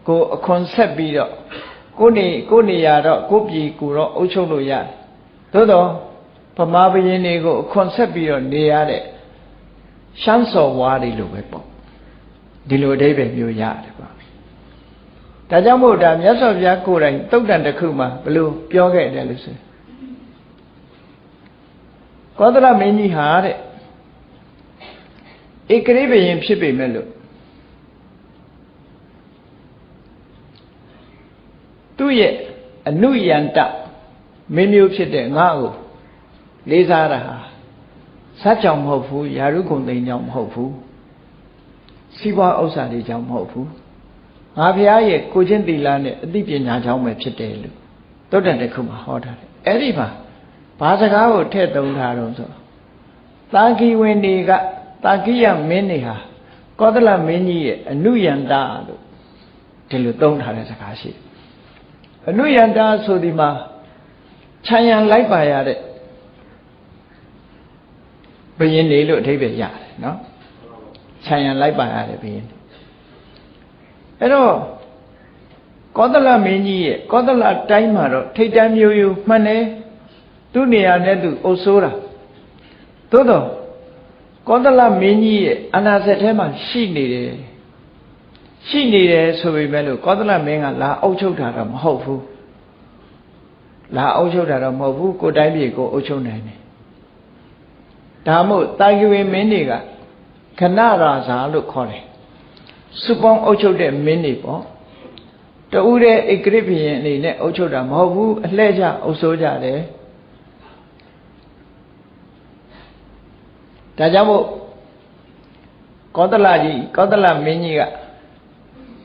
S1: ကိုအခွန်ဆက်ပြီးတော့ကိုနေကိုနေရတော့ကိုပြည်ကိုတော့အုပ်ချုပ်လို့ရတယ်သို့တော့ဗမာဘုရင်တွေကိုအခွန်ဆက်ပြီးတော့နေရတဲ့ ရှမ်းစော်ဝါးတွေလိုပဲပေါ့ဒီလိုအဓိပ္ပာယ်မျိုးရတယ်ပေါ့ဒါကြောင့်မို့ဒါမြတ်စွာဘုရားကိုယ်တိုင်တုတ်တန်တစ်ခုမှာဘလို့ပြောခဲ့တယ်လို့ဆိုကောသလမင်းကြီးဟာတဲ့ဧကရိဘယင်ဖြစ်ပေမဲ့လို့သူ့ရဲ့အနုယန္တမင်းမျိုးဖြစ်တဲ့ငါ့ကိုလေးစားတာဟာ စัจကြောင့်မဟုတ်ဘူးယာရုဂုံသိမ်းကြောင့်မဟုတ်ဘူးစီးပွားဥစ္စာတွေကြောင့်မဟုတ်ဘူးငါဘုရားရဲ့ကိုချင်းသီလနဲ့အသိပညာကြောင့်ပဲဖြစ်တယ်လို့သုတ္တန်တစ်ခုမှာဟောထားတယ်အဲ့ဒီမှာဘာစကားကိုထည့်သုံးထားတော့ဆိုသာဂီဝင်တွေကတာကိယမင်းတွေဟာကောသလမင်းကြီးရဲ့အနုယန္တာလို့ဒီလိုသုံးထားတဲ့စကားရှိတယ်အနုယန္တာဆိုဒီမှာခြံရံလိုက်ပါရတဲ့ ဘယင်းနေလို့အဓိပ္ပာယ်ရတယ်နော်ခြံရံလိုက်ပါရတဲ့ဘယင်းအဲ့တော့ကောသလမင်းကြီးရဲ့ကောသလတိုင်းမှာတော့ထိတ်တန်းမျိုးရိုးမှန်တယ်သူ့နေရာနဲ့သူအုပ်ဆိုးတာသို့တော့ကောသလမင်းကြီးရဲ့အနာစက်ထဲမှာရှိနေတယ်ရှိနေတယ်ဆိုပေမဲ့လို့ကောသလမင်းကလာအုပ်ချုပ်တာတော့မဟုတ်ဘူးလာအုပ်ချုပ်တာတော့မဟုတ်ဘူးကိုတိုင်းပြည်ကိုအုပ်ချုပ်နိုင်တယ် ဒါမို့တာဂိဝေမင်းတွေကခဏရာဇာလို့ခေါ်တယ်စုပေါင်းအုပ်ချုပ်တဲ့မင်းတွေပေါ့တူတဲ့ဧကရိဘုရင်အနေနဲ့အုပ်ချုပ်တာမဟုတ်ဘူးအလှဲ့ကျအုပ်စိုးကြတယ်ဒါကြောင့်မို့ကောသလကြီးကောသလမင်းကြီးက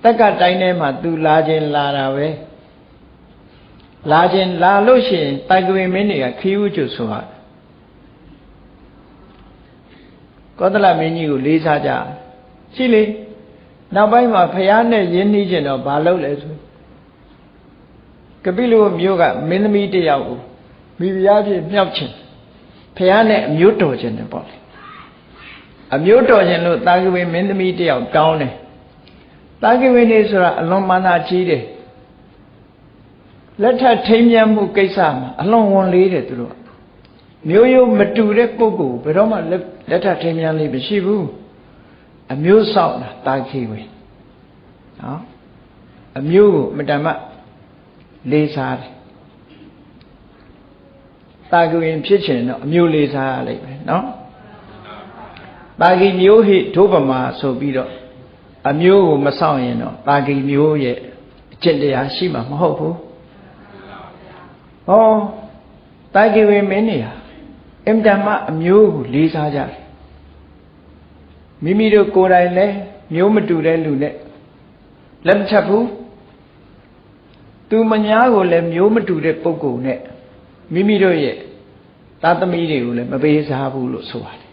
S1: တက်ကတိုင်းထဲမှာသူလာခြင်းလာတာပဲလာခြင်းလာလို့ရှိရင်တိုင်ကွေမင်းတွေကခီးဥကျွဆိုဟာ ကောသလမင်းကြီးကိုလေးစားကြရှိလေနောက်ပိုင်းမှာဖះနဲ့ရင်းနှီးခြင်းတော့ဘာလုပ်လဲဆိုကပိလုမျိုးကမင်းသမီးတယောက်ကိုမိဖုရားဖြစ်မြောက်ခြင်းဖះနဲ့အမျိုးတော်ခြင်းတယ်ပေါ့လေအမျိုးတော်ခြင်းလို့တာဂဝေမင်းသမီးတယောက်တောင်းတယ်တာဂဝေနေဆိုတာအလွန်မာနာကြီးတယ်လက်ထပ်ထိမ်းမြတ်မှုကိစ္စမှာအလွန်ဝန်လေးတယ်သူတို့မျိုးရိုးမတူတဲ့ပုဂ္ဂိုလ်ဘယ်တော့မှလက် ထပ်ထိမ်းမြတ်လေးမရှိဘူးအမျိုးဆောက်တာတာခိဝေနော်အမျိုးကိုမတမလေးစားတယ်တာဂဝေဖြစ်ချင်တော့အမျိုးလေးစားရလိမ့်မယ်နော်တာဂိမျိုးဟိဒုပမာဆိုပြီးတော့အမျိုးကိုမဆောင်ရင်တော့တာဂိမျိုးရဲ့အကျင့်တရားရှိမှာမဟုတ်ဘူးဟောတာဂိဝေမင်းနေဟာ အင်တမအမျိုးကိုလေးစားကြတယ်မိမိတို့ကိုယ်တိုင်လည်းမျိုးမတူတဲ့လူနဲ့လက်မချက်ဘူးသူမညာကိုလည်းမျိုးမတူတဲ့ပုဂ္ဂိုလ်နဲ့မိမိတို့ရဲ့သားသမီးတွေကိုလည်းမပေးစားဘူးလို့ဆိုပါတယ်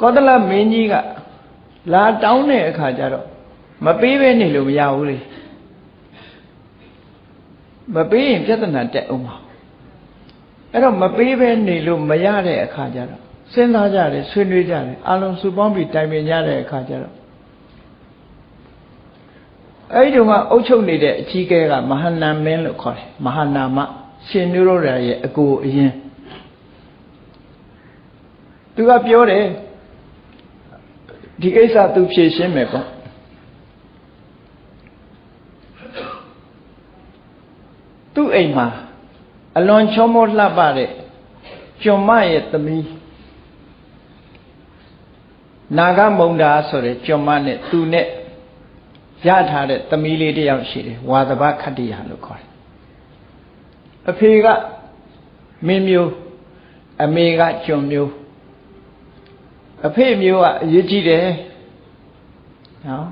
S1: ကောသလမင်းကြီးကလာတောင်းတဲ့အခါကျတော့မပေးဘဲနေလို့မရဘူးလေမပေးရင်ပြဿနာတက်အောင်ပါ အဲ့တော့မပေးဘဲနေလို့မရတဲ့အခါကျတော့စဉ်းစားကြတယ်ဆွေးနွေးကြတယ်အလုံးစုပေါင်းပြီးတိုင်ပင်ကြတဲ့အခါကျတော့အဲ့ဒီတော့ကအုတ်ချုပ်နေတဲ့အကြီးကဲကမဟာနာမင်းလို့ခေါ်တယ်မဟာနာမရှင်နုရောဓရဲ့အကိုအရင်သူကပြောတယ်ဒီကိစ္စသူဖြေရှင်းမယ်ပေါ့သူ့အိမ်မှာ အလွန်ချောမောလှပတဲ့ကျွန်မရဲ့သမီးနာဂမုံတာဆိုတဲ့ကျွန်မနဲ့သူနဲ့ရထားတဲ့သမီးလေးတယောက်ရှိတယ်ဝါသဘခတ္တိယလို့ခေါ်တယ်အဖေကမင်းမျိုးအမေကကျွန်မျိုးအဖေမျိုးကအရေးကြီးတယ်နော်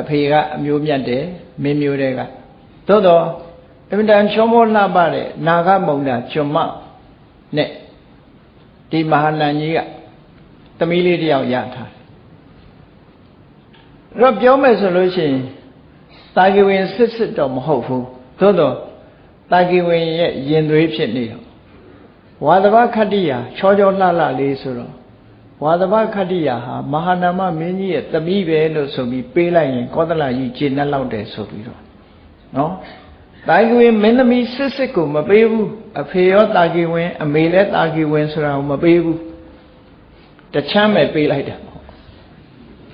S1: အဖေကအမျိုးမြတ်တယ်မင်းမျိုးတွေကသို့တော့ အမြဲတမ်းချောမောလှပတဲ့နာဂမုံတာကျွန်မနဲ့ဒီမဟာနန်ကြီးကသမီးလေးတယောက်ရထားတယ်တော့ပြောမယ်ဆိုလို့ရှိရင်တာဂီဝင်စစ်စစ်တော့မဟုတ်ဘူးသို့တော့တာဂီဝင်ရဲ့ရင်သွေးဖြစ်နေတော့ဝါသဘခတ္တိယာချောချောလှလှလေးဆိုတော့ဝါသဘခတ္တိယာဟာမဟာနာမမင်းကြီးရဲ့သမီးပဲလို့ဆိုပြီးပေးလိုက်ရင်ကောသလကြီးခြေနဲ့လောက်တယ်ဆိုပြီးတော့နော် တာဂီဝင်မင်းသမီးစစ်စစ်ကိုမပေးဘူးအဖေရောတာဂီဝင် အမေလည်းတာဂီဝင်ဆိုတာကိုမပေးဘူးတချမ်းပဲပေးလိုက်တယ်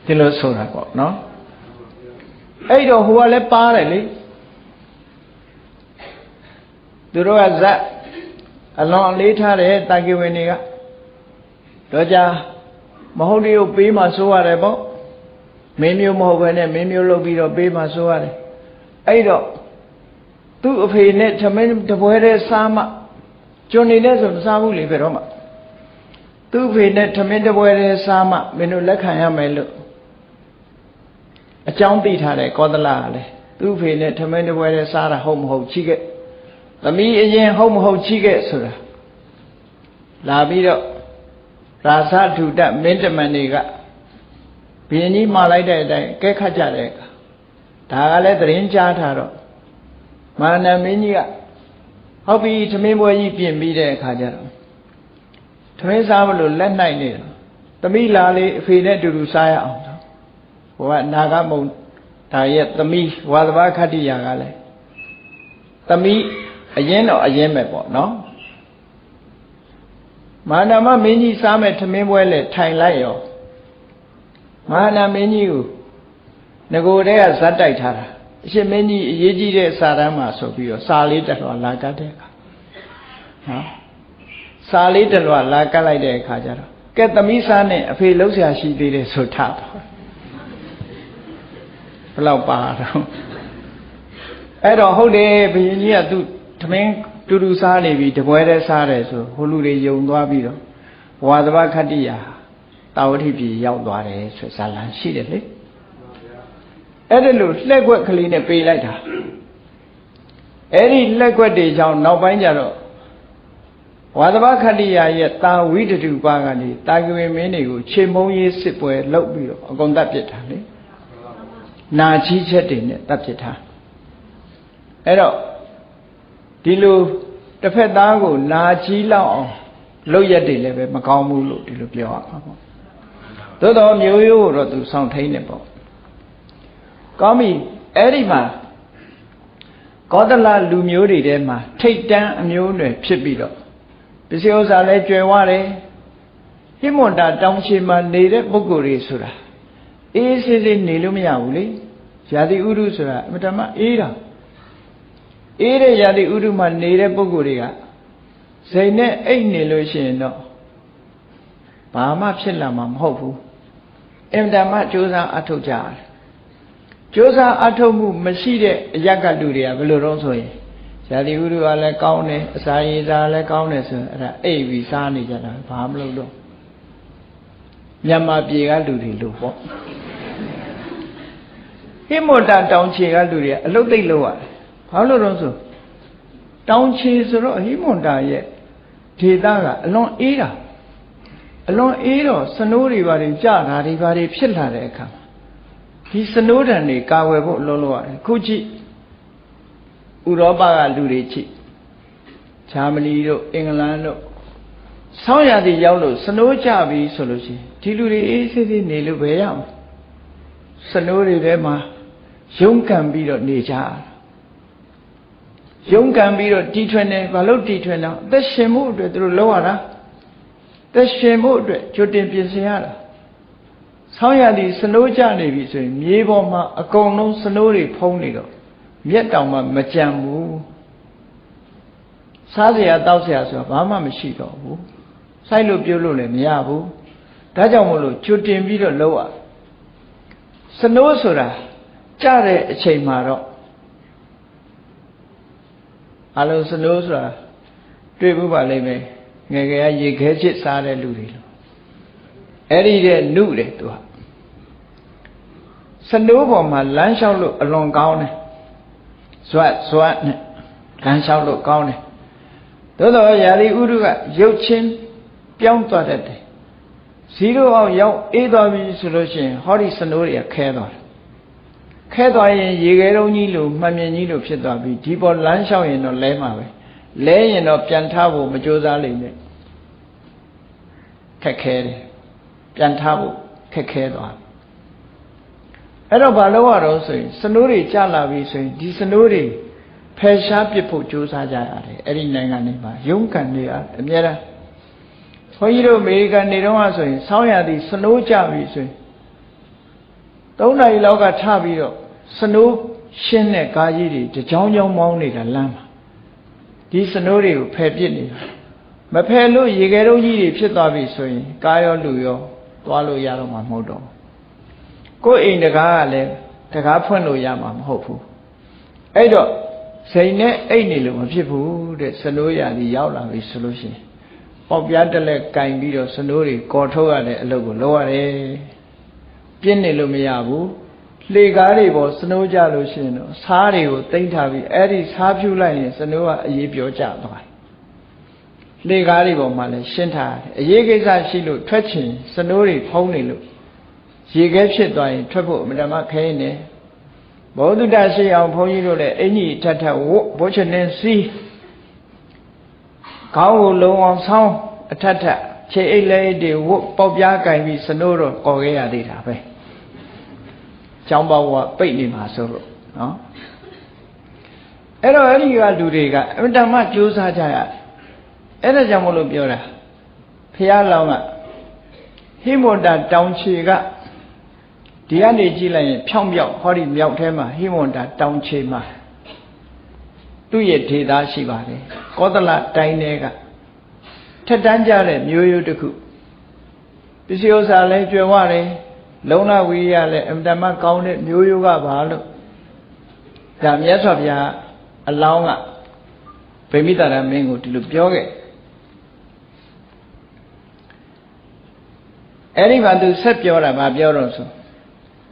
S1: ဒီလိုဆိုတာပေါ့နော်အဲ့တော့ဟိုကလည်းပါတယ်လေသူတို့ကဇက်အလွန်အလေးထားတဲ့တာကိဝင်တွေကတော့ကြမဟုတ်တည်းကိုပေးမှဆိုရတယ်ပေါ့မင်းမျိုးမဟုတ်ဘဲနဲ့မင်းမျိုးလုပ်ပြီးတော့ပေးမှဆိုရတယ်အဲ့တော့ သူ့အဖေနဲ့သမင်းတပွဲတဲ့စားမှကျွန်နေတဲ့ဆိုမစားဘူးလေဘယ်တော့မှသူ့အဖေနဲ့သမင်းတပွဲတဲ့စားမှမင်းတို့လက်ခံရမယ်လို့အကြောင်းသိထားတယ်ကောသလကလည်းသူ့ဖေနဲ့ထမင်းတပွဲနဲ့စားတာဟုတ်မဟုတ်ချိခဲ့သမီးအရင်ဟုတ်မဟုတ်ချိခဲ့ဆိုတာလာပြီးတော့ရာဇဒုဒမင်းတမန်တွေကဘီရင်ကြီးမှာလိုက်တဲ့အတိုင်းကဲခတ်ကြတဲ့အခါဒါကလည်းသတင်းကြားထားတော့ မာနမင်းကြီးကဟုတ်ပြီသမင်းပွဲကြီးပြင်ပြီးတဲ့အခါကျတော့သမင်းစားမလို့လက်နိုင်နေတော့သမီးလာလေအဖေနဲ့အတူတူစားရအောင်ဟိုကနာဂမုံဒါရဲ့သမီးဝါသဘာခတ္တိယာကလည်းသမီးအရင်တော့အရင်ပဲပေါ့နော်မဟာနာမမင်းကြီးစားမဲ့ထမင်းပွဲလေထိုင်လိုက်ရောမဟာနာမင်းကြီးကိုငကိုတည်းကဇက်တိုက်ထားတာ အရှင်မင်းကြီးအရေးကြီးတဲ့စာတမ်းမှာဆိုပြီးတော့စာလေးတက်တော်လာကတ်တဲ့အခါနော်စာလေးတက်တော်လာကတ်လိုက်တဲ့အခါကျတော့ကဲသမီးစားနဲ့အဖေလှုပ်ရှားရှိသေးတယ်ဆိုထားတော့ဘယ်လောက်ပါတော့အဲ့တော့ဟုတ်တယ်ဘုရင်ကြီးကသူ့ထမင်းတူတူစားနေပြီတပွဲတည်းစားတယ်ဆိုဟိုလူတွေယုံသွားပြီးတော့ဘဝသဘာခတ္တိယာတာဝတိပြည်ရောက်သွားတယ်ဆိုဇာလံရှိတယ်လေ အဲ့ဒါလို့လှက်ွက်ကလေးနဲ့ပေးလိုက်တာအဲ့ဒီလှက်ွက်တွေကြောင့်နောက်ပိုင်းကျတော့ဝါသဘခတ္တိယာရဲ့တာဝိတတုပါကနေတာကဝေမင်းတွေကိုခြေမုံရေးစစ်ပွဲလုပ်ပြီးတော့အကုန်တတ်ပြစ်တာလေနာချီးချက်တွေနဲ့တတ်ပြစ်တာအဲ့တော့ဒီလိုတစ်ဖက်သားကိုနာချီးလောက်အောင်လုပ်ရက်တွေလည်းပဲမကောင်းဘူးလို့ဒီလိုပြောရမှာပေါ့သို့တော်မျိုးရိုးကိုတော့သူစောင့်ထိန်နေပေါ့ ကောင်းပြီအဲ့ဒီမှာကောသလလူမျိုးတွေထဲမှာထိတ်တန်းအမျိုးနွယ်ဖြစ်ပြီးတော့ပစ္စည်းဥစ္စာလည်းကျွယ်ဝတယ်ဟိမွန်တာတောင်ချေမှာနေတဲ့ပုဂ္ဂိုလ်တွေဆိုတာအေးဆေးဆေးနေလို့မရဘူးလေယာတိဥရုဆိုတာအမတမအေးတာအေးတဲ့ယာတိဥရုမှာနေတဲ့ပုဂ္ဂိုလ်တွေကစိတ်နဲ့အိတ်နေလို့ရှိရင်တော့ဘာမှဖြစ်လာမှာမဟုတ်ဘူးအင်တမကြိုးစားအထုတ်ကြရတယ် ကြိုးစားအထုတ်မှုမရှိတဲ့အရက်ကလူတွေကဘယ်လိုတော့ဆိုရင်ဇာတိဥရုကလည်းကောင်းတယ်အစာရည်စားလည်းကောင်းတယ်ဆိုရင်အဲ့ဒါအိပ်ပြီးစားနေကြတာဘာမလုပ်တော့မြန်မာပြည်ကလူတွေလို့ပေါ့ဟိမွန်တာတောင်ချေကလူတွေကအလုတ်သိပ်လို့ရတယ်ဘာလို့တော့ဆိုတောင်ချေဆိုတော့ဟိမွန်တာရဲ့ဒေသကအလွန်အေးတာအလွန်အေးတော့စနိုးတွေဘာတွေကြတာတွေဘာတွေဖြစ်လာတဲ့အခါ ဒီစနိုးတံတွေကာဝယ်ဖို့လုံးလို့ရတယ်ခုကြည့်ဥရောပကလူတွေကြည့်ဂျာမနီတို့အင်္ဂလန်တို့ဆောင်းရာသီရောက်လို့စနိုးကြပြီဆိုလို့ရှိရင်ဒီလူတွေအေးဆေးဆေးနေလို့ပဲရအောင်စနိုးတွေထဲမှာရုန်းကန်ပြီးတော့နေကြရုန်းကန်ပြီးတော့တီထွင်တယ်ဘာလို့တီထွင်တော့အသက်ရှင်မှုအတွက်သူတို့လောက်ရတာသက်ရှင်မှုအတွက်ကြိုတင်ပြင်ဆင်ရတာ ဆောင်းရသည်စနိုးကြနေပြီဆိုရင်မြေပေါ်မှာအကုန်လုံးစနိုးတွေဖုံးနေတော့မျက်တောင်မှမကြံဘူးစားစရာတောက်စရာဆိုတာဘာမှမရှိတော့ဘူးစိုက်လို့ပြုတ်လို့လည်းမရဘူးဒါကြောင့်မို့လို့ကြိုတင်ပြီးတော့လောက်ရစနိုးဆိုတာကြတဲ့အချိန်မှာတော့အလုံးစနိုးဆိုတာတွေ့ဘူးပါလိမ့်မယ်ငယ်ငယ်ရေခဲချစ်စားတဲ့လူတွေလို့အဲ့ဒီတဲ့နုတယ်သူက စနိုးပေါ်မှာလမ်းလျှောက်လို့အလွန်ကောင်းတယ်ဇွတ်ဇွတ်နဲ့လမ်းလျှောက်လို့ကောင်းတယ်သို့တော်ယာလီဥရုကရုပ်ချင်းပြောင်းသွားတတ်တယ်ဇီရိုအောင်ရောက်အေးသွားပြီဆိုလို့ရှိရင်ဟောဒီစနိုးတွေကခဲသွားတယ်ခဲသွားရင်ရေခဲတုံးကြီးလိုမှန်မြင်ကြီးလိုဖြစ်သွားပြီဒီပေါ်လမ်းလျှောက်ရင်တော့လဲမှာပဲလဲရင်တော့ပြန်ထားဖို့မကြိုးစားလိမ့်မယ်ခက်ခဲတယ်ပြန်ထားဖို့ခက်ခဲသွား အဲ့တော့ဘာလို့ရတော့ဆိုရင်စနိုးတွေကြလာပြီဆိုရင်ဒီစနိုးတွေဖယ်ရှားပစ်ဖို့ကြိုးစားကြရတယ်အဲ့ဒီနိုင်ငံတွေမှာရုန်းကန်နေရအများအားဘုန်းကြီးတို့အမေရိကန်နေတော့ဆိုရင်ဆောင်းရသည်စနိုးကြပြီဆိုရင်၃နာရီလောက်ကထပြီးတော့စနိုးရှင်းတဲ့ကားကြီးတွေတကြောင်ကြောင်မောင်းနေတာလမ်းမှာဒီစနိုးတွေကိုဖယ်ပစ်နေတာမဖယ်လို့ရေခဲတုံးကြီးတွေဖြစ်သွားပြီဆိုရင်ကားရောလူရောသွားလို့ရတော့မှာမဟုတ်တော့ ကိုယ်အိမ်တကားကလည်းတကားဖွင့်လို့ရမှာမဟုတ်ဘူးအဲ့တော့စိန်နဲ့အိတ်နေလို့မဖြစ်ဘူးတဲ့စနိုးရည်ရောက်လာပြီဆိုလို့ရှိရင်ပေါက်ပြားတက်လက်ကင်ပြီးတော့စနိုးတွေကော်ထုတ်ရတဲ့အလုပ်ကိုလုပ်ရတယ်ပြင်းနေလို့မရဘူးလှေကားတွေပေါ်စနိုးကြလို့ရှိရင်တော့စားတွေကိုတိမ့်ထားပြီးအဲ့ဒီစားဖြူလိုက်ရင်စနိုးကအရေးပြောကြသွားတယ်လှေကားတွေပေါ်မှာလည်းရှင်းထားတယ်အရေးကိစ္စရှိလို့ထွက်ချင်စနိုးတွေဖုံးနေလို့ ရေခဲဖြစ်သွားရင်ထွက်ဖို့အမှန်တမ်းခဲနေဘောဓုတရှိအောင်ဘုန်းကြီးတို့လည်းအင်ကြီးထထဝတ်ဘုချနေစီးခေါင်းကိုလုံအောင်ဆောင်းအထထခြေအိတ်လေးတွေဝတ်ပေါက်ပြားကင်ပြီးစနိုးတော့ကော်ခဲ့ရသေးတာပဲကျောင်းပေါကပိတ်နေမှာဆိုတော့နော်အဲ့တော့အဲ့ဒီကလူတွေကအမတန်မှကြိုးစားကြရတယ်အဲ့ဒါကြောင့်မလို့ပြောတာဖះလောင်းကဟိမွန်တာတောင်ချေက ဒီကနေကြည့်လိုက်ရင်ဖြောင်းပြောက်ဟောဒီမြောက်ထဲမှာဟိမွန်တာတောင်ချေမှာသူ့ရဲ့ဒေသရှိပါတယ်ကောသလတိုင်းထဲကထက်တန်းကြတဲ့မျိုးရိုးတစ်ခုပစ္စည်းဥစ္စာလည်းကျွယ်ဝတယ်လုံလဝိရိယလည်းအမတမကောင်းတဲ့မျိုးရိုးကပါလို့ဒါမြတ်စွာဘုရားအလောင်းကဗိမိတာရမင်းကိုဒီလိုပြောခဲ့အဲ့ဒီမှာသူဆက်ပြောတာဗာပြောတော့ဆို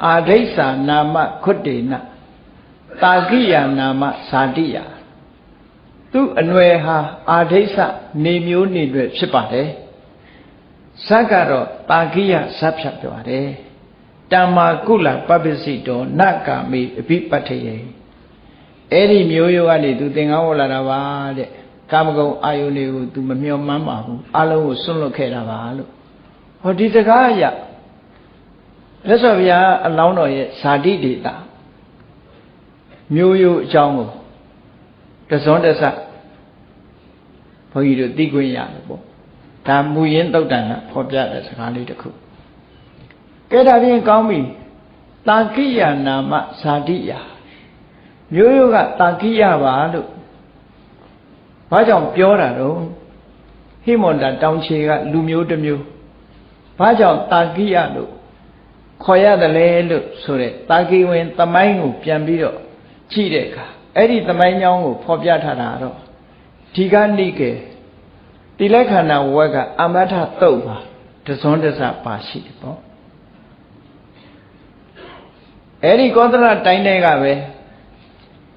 S1: အာဒိဋ္ဌာနာမခွတ်တေနတာကိယနာမဇာတိယသူအနွယ်ဟာအာဒိဋ္ဌနေမျိုးနေတွေဖြစ်ပါတယ်ဇတ်ကတော့တာကိယဇတ်ဖြတ်ပြောတယ်တမ္မာကုလပပ္ပစိတောနကာမိအဘိပတ္ထယေအဲ့ဒီမျိုးရိုးကနေသူသင်္ကန်းဝလာတာပါတဲ့ကာမဂုဏ်အာယုန်တွေကိုသူမမျှော်မှန်းပါဘူးအလုံးကိုစွန့်လွတ်ခဲ့တာပါလို့ဟောဒီစကားအရ လက်စော်ဗျာအလောင်းတော်ရဲ့ဇာတိဒေတာမျိုးရိုးအကြောင်းကိုတစွန်းတဆဘုန်းကြီးတို့သိခွင့်ရတယ်ပေါ့ဒါမူရင်းတုတ်တန်ကဖော်ပြတဲ့စကားလေးတစ်ခုကဲဒါဖြင့်ကောင်းပြီတာကိယနာမဇာတိယမျိုးရိုးကတာကိယပါလို့ဘာကြောင့်ပြောတာတော့ဟိမန္တတောင်ချေကလူမျိုးတစ်မျိုးဘာကြောင့်တာကိယလို့ ခေါ်ရတယ်လဲလို့ဆိုတဲ့တာကိဝင်သမိုင်းကိုပြန်ပြီးတော့ကြည့်တဲ့အခါအဲ့ဒီသမိုင်းကြောင်းကိုဖော်ပြထားတာတော့ဒီကနိကေတိလက္ခဏာဝက်ကအမထတုတ်ပါတစွန်းတစပါရှိတယ်ပေါ့အဲ့ဒီကောသလတိုင်းတဲကပဲ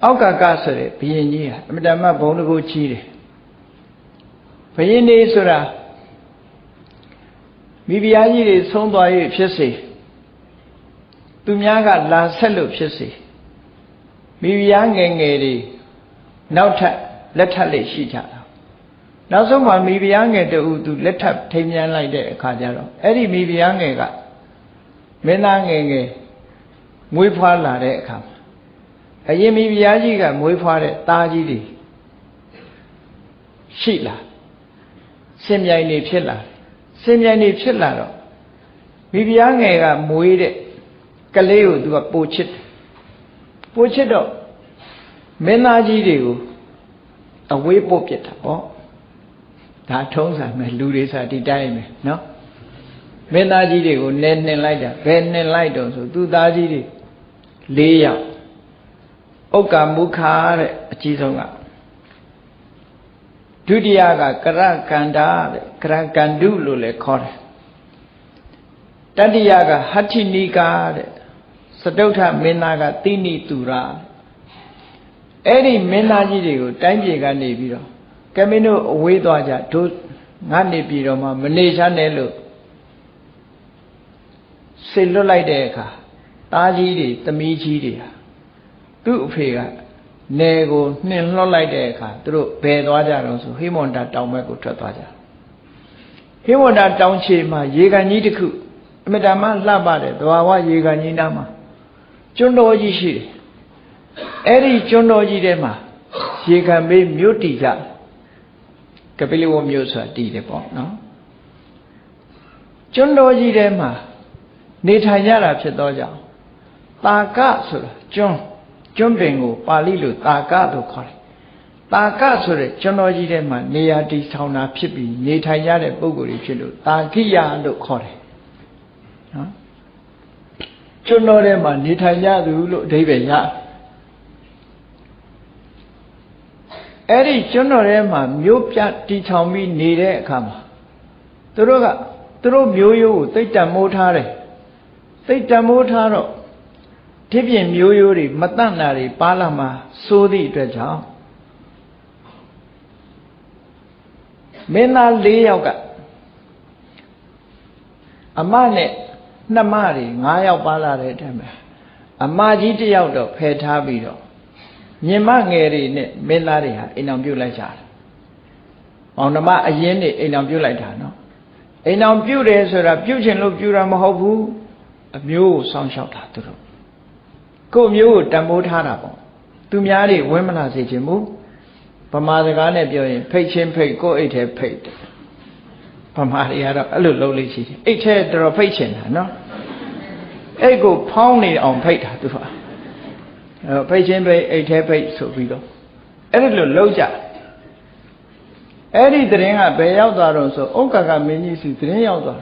S1: အောက်ကကဆိုတဲ့ဘုရင်ကြီးဟာအမတမဘုံတကူကြီးတယ်ဘုရင်နေဆိုတာမိဖုရားကြီးတွေဆုံးသွား၍ဖြစ်စေ သူများကလာဆက်လို့ဖြစ်စေမိဖုရားငယ်ငယ်တွေနောက်ထပ်လက်ထပ်လေးရှိကြတာနောက်ဆုံးမှမိဖုရားငယ်တူသူလက်ထပ်ထိမ်းမြန်းလိုက်တဲ့အခါကျတော့အဲ့ဒီမိဖုရားငယ်ကမင်းသားငယ်ငယ်မွေးဖွားလာတဲ့အခါမှာအရင်မိဖုရားကြီးကမွေးဖွားတဲ့သားကြီးတွေရှိလာစင်မြိုင်နေဖြစ်လာစင်မြိုင်နေဖြစ်လာတော့မိဖုရားငယ်ကမွေးတဲ့ ကလေးကိုသူကပိုချစ်တယ်ပိုချစ်တော့မင်းသားကြီးတွေကိုအဝေးပို့ပြစ်တာပေါ့ဒါထုံးစံမယ်လူတွေစားဒီတိုင်းပဲနော်မင်းသားကြီးတွေကိုနဲနှင်လိုက်တာဘယ်နှင်လိုက်တော့ဆိုသူသားကြီးတွေ၄ယောက်ဥက္ကမုခာတဲ့အကြီးဆုံးကဒုတိယကကရကန္တာတဲ့ကရကန္တုလို့လည်းခေါ်တယ်တတိယကဟဋ္ဌိနိကာတဲ့ စတုထမင်းသားကတိနိတူရာအဲ့ဒီမင်းသားကြီးတွေကိုတိုင်းပြည်ကနေပြီးတော့ကမင်းတို့အဝေးသွားကြတို့ငါနေပြည်တော်မှာမနေချမ်းနဲ့လို့ဆေလွတ်လိုက်တဲ့အခါသားကြီးတွေသမီးကြီးတွေဟာသူ့အဖေကနယ်ကိုနှင်လွှတ်လိုက်တဲ့အခါသူတို့ဘယ်သွားကြတော့ဆိုဟိမွန်တာတောင်ဘက်ကိုထွက်သွားကြဟိမွန်တာတောင်ခြေမှာရေကန်ကြီးတစ်ခုအမြဲတမ်းလှပတဲ့သဘာဝရေကန်ကြီးနားမှာ ကျွန်းတော်ကြီးရှိတယ်အဲ့ဒီကျွန်းတော်ကြီးထဲမှာရေကန်မေးမြို့တည်ကြကပိလဝမြို့ဆိုတာတည်တယ်ပေါ့နော်ကျွန်းတော်ကြီးထဲမှာနေထိုင်ကြတာဖြစ်သောကြောင့်တာကဆိုတာကျွန်းကျွန်းပင်ကိုပါဠိလိုတာကလို့ခေါ်တယ်တာကဆိုတဲ့ကျွန်းတော်ကြီးထဲမှာနေရာတည်ဆောင်တာဖြစ်ပြီးနေထိုင်ကြတဲ့ပုဂ္ဂိုလ်တွေဖြစ်လို့တာကိယလို့ခေါ်တယ်နော် ကျွန်းတော်ထဲမှာနေထိုင်ကြသူလို့အဓိပ္ပာယ်ရအဲ့ဒီကျွန်းတော်ထဲမှာမြို့ပြတီချောင်ပြီးနေတဲ့အခါမှာသူတို့ကသူတို့မျိုးရိုးကိုသိတ္တမိုးထားတယ်သိတ္တမိုးထားတော့ဒီပြင်မျိုးရိုးတွေမတန့်တာတွေပါလာမှာစိုးသည့်အတွက်ကြောင့်မင်းသား၄ယောက်က အမနဲ့ နှမတွေ၅ယောက်ပါလာတဲ့အထက်မှာအမကြီးတယောက်တော့ဖယ်ထားပြီးတော့မြင်မငယ်တွေနဲ့မင်းသားတွေဟာအိမ်အောင်ပြုတ်လိုက်ကြတယ်။အောင်ဓမ္မအရင်နေအိမ်အောင်ပြုတ်လိုက်တာနော်။အိမ်အောင်ပြုတ်တယ်ဆိုတာပြုတ်ချင်လို့ပြုတ်တာမဟုတ်ဘူး။အမျိုးကိုစောင့်ရှောက်တာသူတို့။ကို့မျိုးကိုတံမိုးထားတာပေါ့။သူများတွေဝင်းမလာစေချင်ဘူး။ဗမာစကားနဲ့ပြောရင်ဖိတ်ချင်းဖိတ်ကို့အိတ်ထဲဖိတ်တယ်။ဗမာတွေကတော့အဲ့လိုလုပ်လို့ရှိတယ်အိတ်ထဲတော်တော်ဖိတ်ချင်တာနော် အိတ်ကိုဖောင်းနေအောင်ဖိတ်တာသူကအဲဖိတ်ချင်းဖိတ်အိတ်ထဲဖိတ်ဆိုပြီးတော့အဲ့ဒီလိုလုပ်ကြအဲ့ဒီတရင်ကဘယ်ရောက်သွားတော့ဆိုဥက္ကကမင်းကြီးစီတရင်ရောက်သွား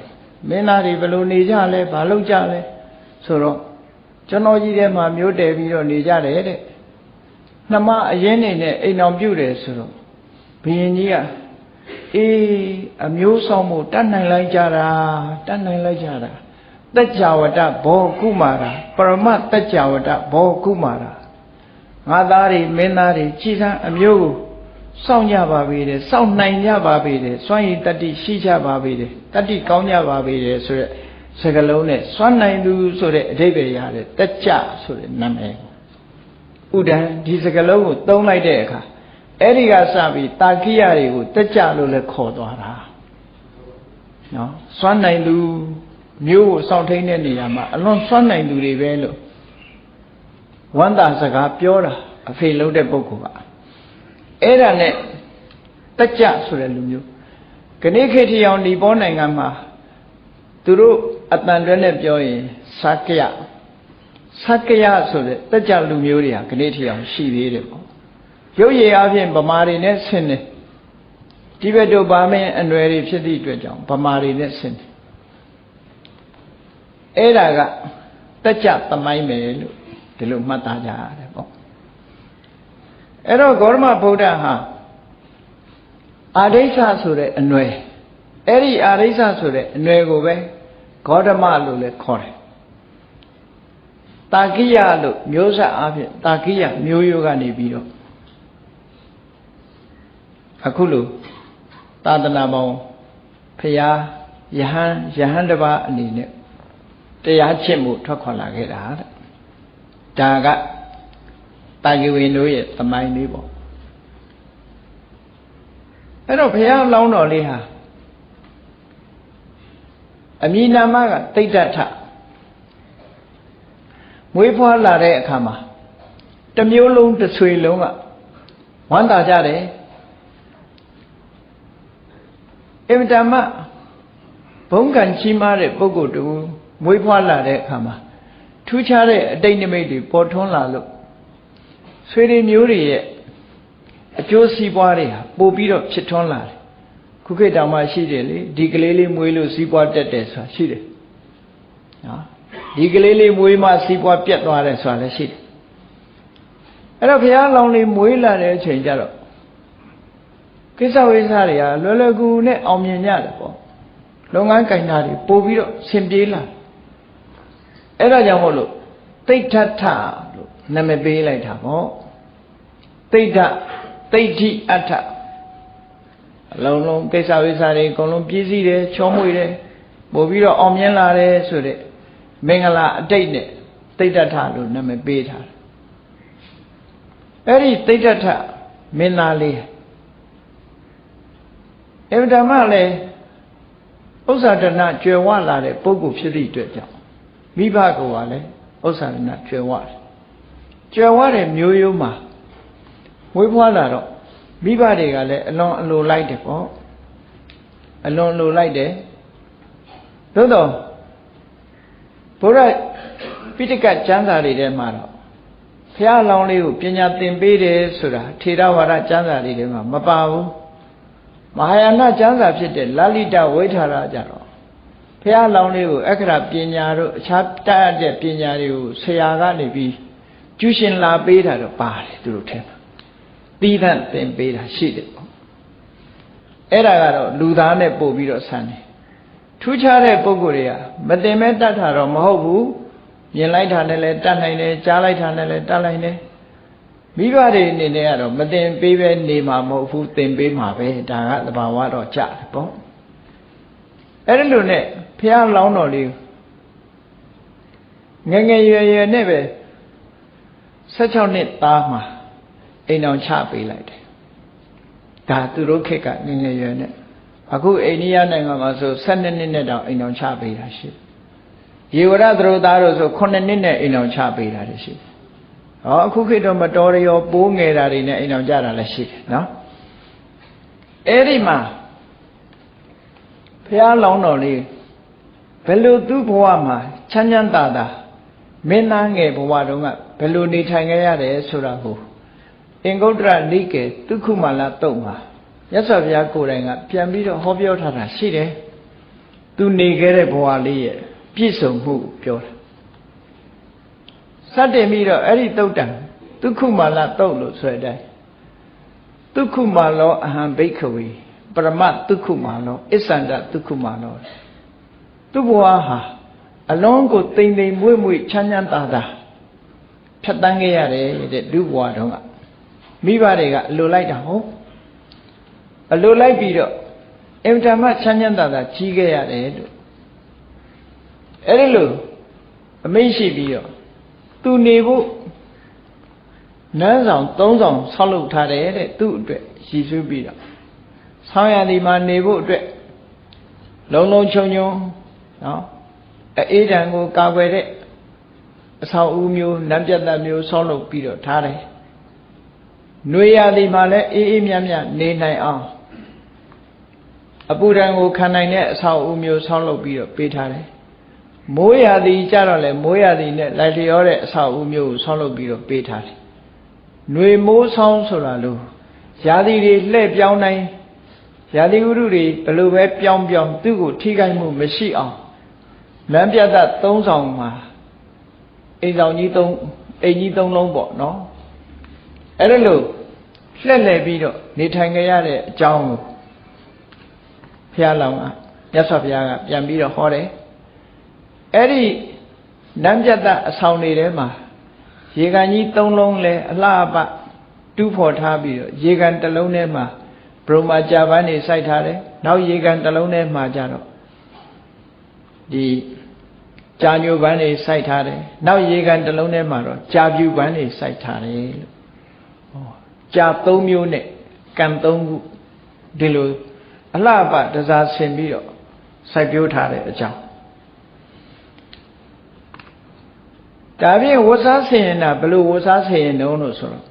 S1: မင်းသားတွေဘယ်လိုနေကြလဲဘာလုပ်ကြလဲဆိုတော့ကျွန်တော်ကြီးထဲမှာမျိုးတယ်ပြီးတော့နေကြတယ်တဲ့နှမအရင်နေနဲ့အိမ်အောင်ပြုတ်တယ်ဆိုတော့ဘုရင်ကြီးကအေးအမျိုးဆောင်မှုတတ်နိုင်လိုက်ကြတာတတ်နိုင်လိုက်ကြတာ တကြဝတဘောကုမာရာပရမတကြဝတဘောကုမာရာငါသားတွေမင်းသားတွေကြည်စမ်းအမျိုးကိုစောင့်ကြပါပေတယ်စောင့်နိုင်ကြပါပေတယ်စွန့်ရည်တတ္တိရှိကြပါပေတယ်တတ္တိကောင်းကြပါပေတယ်ဆိုရက်စကလုံးနဲ့စွန့်နိုင်သူဆိုတဲ့အဓိပ္ပာယ်ရတယ်တကြဆိုတဲ့နာမည်ဥဒံဒီစကလုံးကိုသုံးလိုက်တဲ့အခါအဲ့ဒီကစပြီးတာကိယတွေကိုတက်ကြလို့လည်းခေါ်သွားတာနော်စွမ်းနိုင်သူ မျိုးကိုစောင့်ထိန်တဲ့နေရာမှာအလွန်စွမ်းနိုင်သူတွေပဲလို့ဝန္တာစကားပြောတာအဖေလုံးတဲ့ပုဂ္ဂိုလ်ကအဲ့ဒါနဲ့တက်ကြဆိုတဲ့လူမျိုးခဏခေတ်ထီအောင်ဒီပေါ်နိုင်ငံမှာသူတို့အတန်တွဲနဲ့ပြောရင်စကယစကယဆိုတဲ့တက်ကြလူမျိုးတွေဟာခဏထီအောင်ရှိသေးတယ်ပေါ့ရုပ်ရည်အပြင်ဗမာတွေနဲ့ဆင်းတယ်တိဘက်တို့ဗာမင်းအနွယ်တွေဖြစ်သည့်အတွက်ကြောင့်ဗမာတွေနဲ့ဆင်းတယ် အဲ့ဒါကတက်ကြသမိုင်းမယ်လို့ဒီလိုမှတ်သားကြရတယ်ပေါ့အဲ့တော့ဂေါရမဗုဒ္ဓဟာအာဒိဋ္ဌဆိုတဲ့အနွယ်အဲ့ဒီအာဒိဋ္ဌဆိုတဲ့အနွယ်ကိုပဲဂေါတမလို့လည်းခေါ်တယ်တာကိယလို့မျိုးဆက်အားဖြင့်တာကိယမျိုးရိုးကနေပြီးတော့အခုလိုသာသနာပေါင်းဖရာယဟန်ယဟန်တပါအနေနဲ့ တရားချစ်မှုထွက်ခွာလာခဲ့တာတဲ့ဒါကတာဂိဝင်တို့ရဲ့သမိုင်းလေးပေါ့အဲ့တော့ဘုရားလောင်းတော်လေးဟာအမိနာမကတိတ်တထမွေးဖွားလာတဲ့အခါမှာတမျိုးလုံးတစ်ဆွေလုံးကဝမ်းသာကြတယ်အင်မတန်မှဘုံကံကြီးမားတဲ့ပုဂ္ဂိုလ်တူ မွေးဖွားလာတဲ့အခါမှာထူးခြားတဲ့အတိတ်နိမိတ်တွေပေါ်ထွန်းလာလို့ဆွေတွေမျိုးတွေရဲ့အကျိုးစီးပွားတွေဟာပို့ပြီးတော့ဖြစ်ထွန်းလာတယ်ခုခေတ်တောင်မှရှိတယ်လေဒီကလေးလေးမွေးလို့စီးပွားတက်တယ်ဆိုတာရှိတယ်နော်ဒီကလေးလေးမွေးမှစီးပွားပြတ်သွားတယ်ဆိုတာလည်းရှိတယ်အဲ့တော့ဘုရားလောင်းလေးမွေးလာတဲ့အချိန်ကျတော့ကိစ္စဝိစ္စတွေကလွယ်လွယ်ကူကူနဲ့အောင်မြင်ကြတယ်ပေါ့လုပ်ငန်းကင်တာတွေပို့ပြီးတော့ဆင်ပြေးလာ အဲ့ဒါကြောင့်မို့လို့တိဋ္ဌထလို့နာမည်ပေးလိုက်တာပေါ့တိဋ္ဌတိဋ္ဌိအဋ္ဌအလုံးလုံးကိစ္စဝိစ္စတွေအကုန်လုံးပြည့်စည်တယ်ချောမွေ့တယ်ပို့ပြီးတော့အောင်မြင်လာတယ်ဆိုတဲ့မင်္ဂလာအတိတ်နဲ့တိဋ္ဌထလို့နာမည်ပေးထားတယ်အဲ့ဒီတိဋ္ဌထမင်းသားလေးအဗ္ဗဓမ္မလည်းဥစ္စာဒနာကျွယ်ဝလာတဲ့ပုဂ္ဂိုလ်ဖြစ်သည့်အတွက်ကြောင့် မိဘကလည်းဥစ္စာဒနာကျွယ်ဝတယ်ကျွယ်ဝတဲ့မျိုးရိုးမှာဝေးဖွားလာတော့မိဘတွေကလည်းအလွန်အလိုလိုက်တယ်ပေါ့အလွန်လိုလိုက်တယ်သို့တော့ဘုရားပိဋကကျမ်းစာတွေထဲမှာတော့ဘုရားလောင်းလေးကိုပညာသင်ပေးတယ်ဆိုတာထေရဝါဒကျမ်းစာတွေထဲမှာမပါဘူးမဟာယာနကျမ်းစာဖြစ်တဲ့လလိတဝိထာရကြတော့ ဘုရားလောင်းလေးကိုအခရာပညာတို့အခြားတတ်တဲ့ပညာတွေကိုဆရာကနေပြီးကျူးရှင်လာပေးတာတော့ပါတယ်သူတို့ထဲမှာသီးသန့်သင်ပေးတာရှိတယ်ပေါ့အဲ့ဒါကတော့လူသားနဲ့ပို့ပြီးတော့ဆန်းတယ်ထူးခြားတဲ့ပုံကိုယ်တွေကမတင်မဲ့တတ်တာတော့မဟုတ်ဘူးမြင်လိုက်တာနဲ့လည်းတတ်နိုင်တယ်ကြားလိုက်တာနဲ့လည်းတတ်နိုင်တယ်မိဘတွေအနေနဲ့ကတော့မတင်ပေးပဲနေမှာမဟုတ်ဘူးတင်ပေးမှာပဲဒါကသဘာဝတော့ကြတယ်ပေါ့အဲ့ဒီလိုနဲ့ ဖះလောင်းတော်လေးငငယ်ရွယ်ရွယ်နဲ့ပဲ16နှစ်သားမှာအိမ်အောင်ချပေးလိုက်တယ်ဒါသူတို့ခေတ်ကငငယ်ရွယ်နဲ့အခုအိန္ဒိယနိုင်ငံမှာဆို12နှစ်နဲ့တောင်အိမ်အောင်ချပေးတာရှိရေဝရသရုသားတို့ဆို9နှစ်နဲ့အိမ်အောင်ချပေးတာရှိဟောအခုခေတ်တော့မတော်ရရောပိုးငယ်တာတွေနဲ့အိမ်အောင်ကြတာလည်းရှိတယ်နော်အဲ့ဒီမှာဘဘုရားလောင်းတော်လေး ဘယ်လိုသူ့ဘဝမှာချမ်းချမ်းသာသာမင်းသားငယ်ဘဝတုန်းကဘယ်လိုနေထိုင်ခဲ့ရတယ်ဆိုတာကိုအင်္ဂုတ္တရနိကေဒုက္ခမလာတုတ်မှာမြတ်စွာဘုရားကိုယ်တိုင်ကပြန်ပြီးတော့ဟောပြောထားတာရှိတယ်သူနေခဲ့တဲ့ဘဝလေးရဲ့ပြည့်စုံမှုပြောတာစတင်ပြီးတော့အဲ့ဒီတုတ်တံဒုက္ခမလာတုတ်လို့ဆိုတဲ့အတိုင်းဒုက္ခမလောအဟံဘိက္ခဝေပရမဒုက္ခမလောအစ္ဆန္ဒဒုက္ခမလော သူ့ဘဝဟာအလုံးကိုတိမ်တိမ်မွေ့မွေ့ချမ်းချမ်းသာသာဖြတ်တန်းခဲ့ရတယ်တဲ့လူဘဝတုန်းကမိဘတွေကအလိုလိုက်တာဟုတ်အလိုလိုက်ပြီးတော့အင်တာမချမ်းချမ်းသာသာကြီးခဲ့ရတယ်လို့အဲ့ဒီလိုအမိန့်ရှိပြီးတော့သူနေဖို့နန်းဆောင်၃ဆောင်ဆောက်လုပ်ထားတယ်တဲ့သူ့အတွက်ရည်စူးပြီးတော့ဆောင်းရသည်မှာနေဖို့အတွက်လုံလုံချုံချုံ နော်အေးတံကိုကာကွယ်တဲ့အဆောင်အဦမျိုးနံပြတ်တမျိုးဆောက်လုပ်ပြီးတော့ထားတယ်။နှွေရသည်မှာလည်းအေးအေးမြတ်မြတ်နေနိုင်အောင်အပူဒဏ်ကိုခံနိုင်တဲ့အဆောင်အဦမျိုးဆောက်လုပ်ပြီးတော့ပေးထားတယ်။မိုးရသည်ကြတော့လေမိုးရသည်နဲ့လိုက်လျောတဲ့အဆောင်အဦမျိုးကိုဆောက်လုပ်ပြီးတော့ပေးထားတယ်။နှွေမိုးဆောင်းဆိုတာလို့ရာသီတွေလှည့်ပြောင်းနိုင်ရာသီဥတုတွေဘယ်လိုပဲပြောင်းပြောင်းသူ့ကိုထိခိုက်မှုမရှိအောင် လမ်းပြတ်သက်၃ဆောင်မှာအိမ်ဆောင်ကြီး၃အိမ်ကြီး၃လုံးပေါ့နော်အဲ့ဒါလို့လှည့်လည်ပြီးတော့နေထိုင်ကြရတဲ့အကြောင်းကိုဘုရားလောင်းကမြတ်စွာဘုရားကပြန်ပြီးတော့ဟောတယ်အဲ့ဒီလမ်းပြတ်သက်အဆောင်တွေထဲမှာရေကန်ကြီး၃လုံးလဲအလှအပတူးဖော်ထားပြီးတော့ရေကန်တစ်လုံးထဲမှာဘုံမာကြာပန်းနေစိုက်ထားတယ်နောက်ရေကန်တစ်လုံးထဲမှာကြတော့ ဒီကြာညိုပန်းတွေစိုက်ထားတယ်နောက်ရေကန်တစ်လုံးထဲမှာတော့ကြာပြူပန်းတွေစိုက်ထားတယ်လို့ဟောကြာ၃မျိုးနဲ့ကံ၃ခုဒီလိုအလှပတစားဆင်ပြီးတော့စိုက်ပျိုးထားတဲ့အကြောင်းဒါဖြင့်ဝတ်စားဆင်ရင်တာဘယ်လိုဝတ်စားဆင်ရင်တုံးလို့ဆိုတော့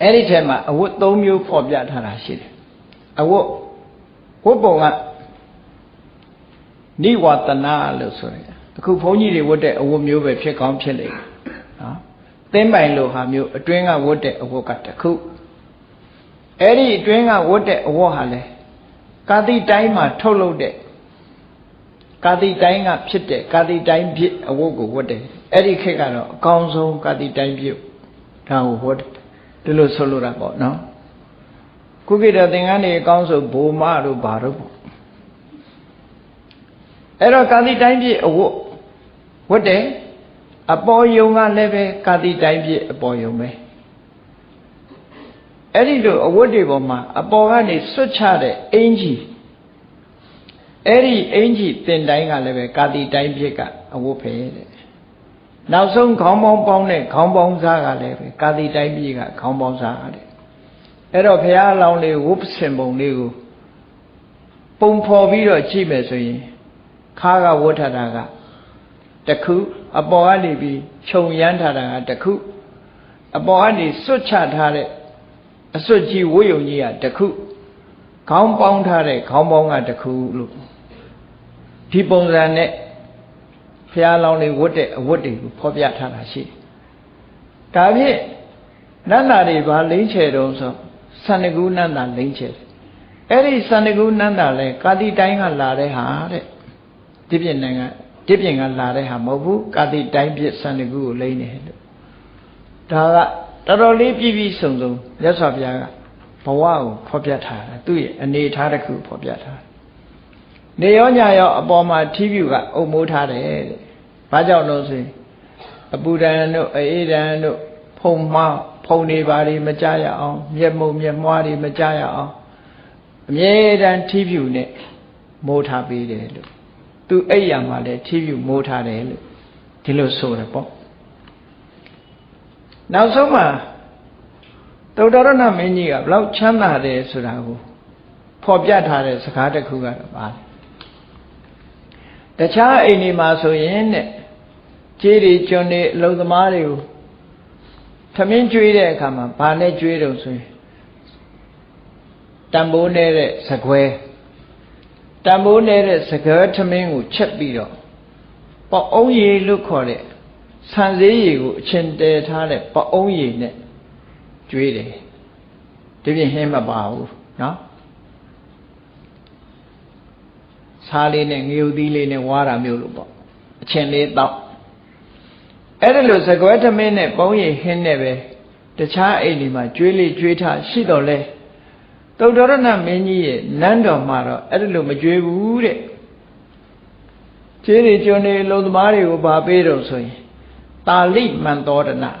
S1: အဲ့ဒီထဲမှာအဝတ်၃မျိုးဖော်ပြထားတာရှိတယ်အဝတ်ဝတ်ပုံက နိဝတနာလို့ဆိုရယ်အခုဘုန်းကြီးတွေဝတ်တဲ့အဝတ်မျိုးပဲဖြစ်ကောင်းဖြစ်လိမ့်မယ်နော်သင်းပိုင်လိုဟာမျိုးအတွင်းကဝတ်တဲ့အဝတ်ကတခုအဲ့ဒီအတွင်းကဝတ်တဲ့အဝတ်ဟာလဲကာတိတိုင်းမှာထုတ်လုပ်တဲ့ကာတိတိုင်းကဖြစ်တဲ့ကာတိတိုင်းဖြစ်အဝတ်ကိုဝတ်တယ်အဲ့ဒီခေတ်ကတော့အကောင်းဆုံးကာတိတိုင်းဖြစ်ဒါကိုဝတ်တယ်ဒီလိုဆိုလိုတာပေါ့နော်ခုခေတ်တော့သင်္ကန်းတွေအကောင်းဆိုဘိုမတို့ဘာတို့ပေါ့ အဲ့တော့ကာတိတိုင်းပြည့်အဝတ်ဝတ်တယ်အပေါ်ယုံကလည်းပဲကာတိတိုင်းပြည့်အပေါ်ယုံပဲအဲ့ဒီလိုအဝတ်တွေပေါ်မှာအပေါ်ကနေဆွတ်ချတဲ့အင်ကြီးအဲ့ဒီအင်ကြီးတင်တိုင်းကလည်းပဲကာတိတိုင်းပြည့်ကအဝတ်ပဲတဲ့နောက်ဆုံးခေါင်းပေါင်းပေါင်းတဲ့ခေါင်းပေါင်းစားကလည်းပဲကာတိတိုင်းပြည့်ကခေါင်းပေါင်းစားတဲ့အဲ့တော့ဘုရားအလောင်းလေးဝုပ္ပစင်ပုံလေးကိုပုံဖော်ပြီးတော့ကြည့်မယ်ဆိုရင် ခါကဝတ်ထတာကတခုအပေါ်ကနေပြီးခြုံရမ်းထားတာကတခုအပေါ်ကနေစွတ်ချထားတဲ့အစွတ်ကြီးဝိယုံကြီးကတခုခေါင်းပေါင်းထားတဲ့ခေါင်းပေါင်းကတခုလို့ဒီပုံစံနဲ့ဖះလောင်းလေးဝတ်တဲ့အဝတ်တွေကိုဖော်ပြထားတာရှိတယ်။ဒါဖြင့်နန္တာတွေဘာလိမ့်ချေတုံးဆိုသန္တကူနန္တာလိမ့်ချေတယ်။အဲ့ဒီသန္တကူနန္တာလဲကာတိတိုင်းကလာတဲ့ဟာတဲ့ ဒီပြင်နိုင်ငံဒီပြင်ကလာတဲ့ဟာမဟုတ်ဘူးကာတိတိုင်းပြစ်စံတကူကိုလိမ့်နေလို့ဒါကတော်တော်လေးပြည့်ပြည့်စုံစုံမြတ်စွာဘုရားကဘဝကိုဖော်ပြထားတာသူ့ရဲ့အနေထားတစ်ခုဖော်ပြထားနေရောညရောအပေါ်မှာထီးပြူကအုပ်မိုးထားတယ်တဲ့ဘာကြောင့်လို့ဆိုရင်အပူဒဏ်တို့အေးဒဏ်တို့ဖုံမှားဖုံနေပါတွေမကြရအောင်မျက်မှုံမျက်မွားတွေမကြရအောင်အမြဲတမ်းထီးပြူနဲ့မိုးထားပေးတယ်လို့ သူအဲ့ရမှာလဲထီးပြူမိုးထားတယ်လို့ဒီလိုဆိုတယ်ပေါ့နောက်ဆုံးမှာသုတ္တရဏမင်းကြီးကဘလောက်ချမ်းသာတယ်ဆိုတာကိုဖော်ပြထားတဲ့စကားတစ်ခုကတော့ပါတခြားအိမ်တွေမှာဆိုရင်တဲ့ကြေးတွေကျွန်းတွေအလုံသမားတွေကိုထမင်းကျွေးတဲ့အခါမှာဘာနဲ့ကျွေးတော့ဆိုရင်တံပိုးနေတဲ့စကွဲ တံမိုးနေတဲ့စကားထမင်းကိုချက်ပြီးတော့ပေါ့အုံးရည်လို့ခေါ်တဲ့ဆန်သေးရည်ကိုအချင်းတဲထားတဲ့ပေါ့အုံးရည်နဲ့ကျွေးတယ်ဒီပြင်ဟင်းမပါဘူးနော်စားလေးနဲ့ငရုတ်သီးလေးနဲ့ဝါတာမျိုးလို့ပေါ့အချင်းလေးတောက်အဲ့ဒါလို့စကွဲသမင်းနဲ့ပုံးရည်ဟင်းနဲ့ပဲတခြားအိမ်ဒီမှာကျွေးလေးကျွေးထားရှိတော့လဲ သုတ္တရဏမင်းကြီးရဲ့နန်းတော်မှာတော့အဲ့ဒါလို့မကျွေးဘူးတဲ့ခြေတွေကျွန်းနေလုံသမားတွေကိုဗာပေးတော့ဆိုရင်တာလိမန်တော်ဒနာ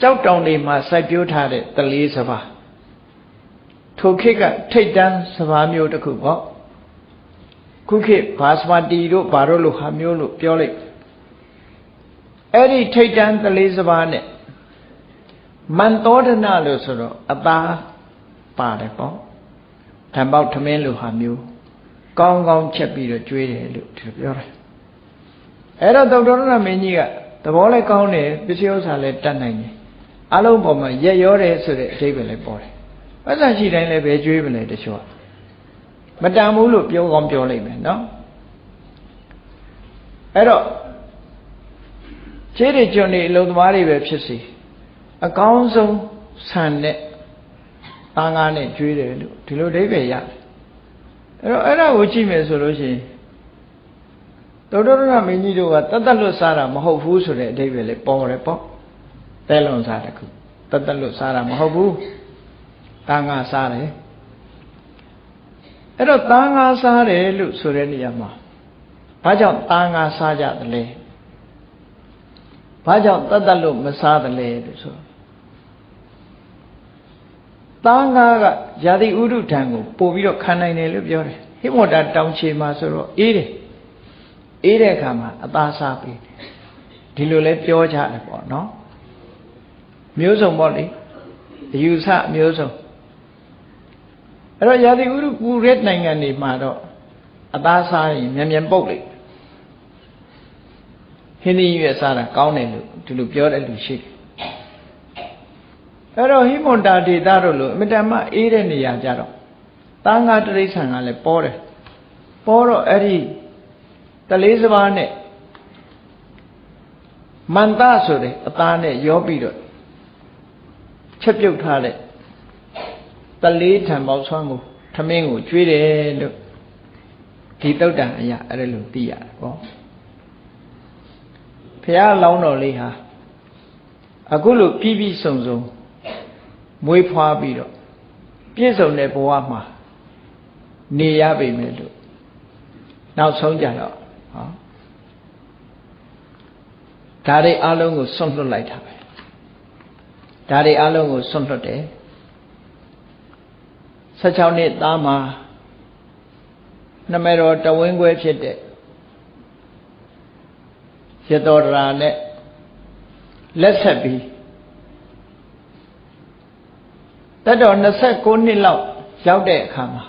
S1: ကြောက်တောင်တွေမှာစိုက်ပျိုးထားတဲ့တလေးစပါးထိုခေတ်ကထိတ်တန်းစပါးမျိုးတစ်ခုပေါ့ခုခေတ်ဘာစပါတီတို့ဘာတို့လိုဟာမျိုးလို့ပြောလိုက်အဲ့ဒီထိတ်တန်းတလေးစပါးနဲ့မန်တော်ဒနာလို့ဆိုတော့အသား ပါတယ်ပေါ့ဓမ္မောက်ထမင်းလိုဟာမျိုးကောင်းကောင်းချက်ပြီးတော့ကျွေးတယ်လို့ဒီလိုပြောတယ်အဲ့တော့သုတ္တရဏမင်းကြီးကသဘောလည်းကောင်းတယ်ပစ္စည်းဥစ္စာလည်းတတ်နိုင်တယ်အလုံးပေါ်မှာရက်ရောတယ်ဆိုတဲ့အဓိပ္ပာယ်လည်းပေါ်တယ်ပတ်စံရှိတိုင်းလည်းပဲကျွေးမလဲတချို့ကမတန်ဘူးလို့ပြောကောင်းပြောလိုက်မယ်နော်အဲ့တော့ခြေတွေကျွန်းတွေအလုံးသမားတွေပဲဖြစ်စီအကောင်းဆုံးဆန် နဲ့သားငါးနဲ့ကျွေးတယ်လို့ဒီလိုအဓိပ္ပာယ်ရတယ်အဲ့တော့အဲ့ဒါကိုကြည့်မယ်ဆိုလို့ရှိရင်သောတရဏမင်းကြီးတို့ကတတ်တလွတ်စားတာမဟုတ်ဘူးဆိုတဲ့အဓိပ္ပာယ်လေးပေါ်တယ်ပေါ့တဲလွန်စားတခုတတ်တလွတ်စားတာမဟုတ်ဘူးသားငါစားတယ်အဲ့တော့သားငါစားတယ်လို့ဆိုတဲ့နေရာမှာဘာကြောင့်သားငါစားကြသလဲဘာကြောင့်တတ်တလွတ်မစားသလဲလို့ဆို သားငါကဇာတိဥဒုထံကိုပို့ပြီးတော့ခံနိုင်တယ်လို့ပြောတယ်ဟိမောတာတောင်ချေမှာဆိုတော့အေးတယ်အေးတဲ့အခါမှာအသားစားပြီးဒီလိုလဲပြောကြတယ်ပေါ့နော်မျိုးစုံပေါ့လေအယူဆမျိုးစုံအဲ့တော့ရာသီဥတုပူတဲ့နိုင်ငံတွေမှာတော့အသားစားရင်မြန်မြန်ပုတ်လိုက်ဟင်းသီးရွက်စားတာကောင်းတယ်လို့ဒီလိုပြောတဲ့လူရှိတယ် အဲ့တော့ဟိမွန်တာဒေတာတို့လို့အမတန်မှအေးတဲ့နေရာကြတော့သားငါတိရစ္ဆာန်ကလည်းပေါ်တယ်ပေါ်တော့အဲ့ဒီတလေးစပါးနဲ့မန္တဆိုတဲ့အသားနဲ့ရောပြီးတော့ချက်ပြုတ်ထားတဲ့တလေးထံပေါက်ဆွမ်းကိုထမင်းကိုကျွေးတယ်လို့ဒီတုတ်တန်အရာအဲ့ဒါလို့သိရတယ်ပေါ့ဖះလောင်းတော်လေးဟာအခုလို့ပြီးပြီးစုံစုံ မွေးဖွားပြီးတော့ပြည့်စုံတဲ့ဘဝမှာနေရပြီမယ်လို့နောက်ဆုံးကြတော့ဟောဒါတွေအလုံးကိုဆွန့်လွတ်လိုက်တာပဲဒါတွေအလုံးကိုဆွန့်လွတ်တယ်16နှစ်သားမှာနမေတော်တဝင်းခွဲဖြစ်တဲ့ရတော်ရာနဲ့လက်ဆက်ပြီး တတ်တော်29နှစ်လောက်ရောက်တဲ့အခါမှာ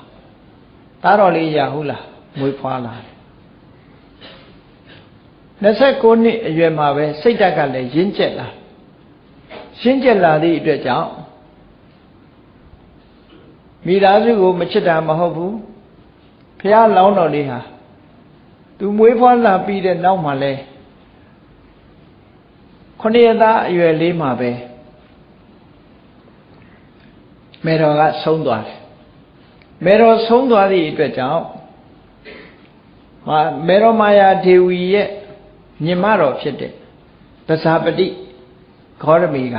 S1: သားတော်လေးရဟုတ်လားမွေးဖွားလာတယ်29နှစ်အရွယ်မှာပဲစိတ်ဓာတ်ကလည်းရင့်ကျက်လာရင့်ကျက်လာသည့်အတွက်ကြောင့်မိသားစုကိုမချစ်တာမဟုတ်ဘူးဖះလောင်းတော်လေးဟာသူမွေးဖွားလာပြီးတဲ့နောက်မှာလဲခொနည်းသားအရွယ်လေးမှာပဲ မေတော်ကဆုံးသွားတယ်မေတော်ဆုံးသွားသည့်အတွက်ကြောင့်ဟာမေတော်မာယာဒေဝီရဲ့ညီမတော်ဖြစ်တဲ့ပဇာပတိခောရမီက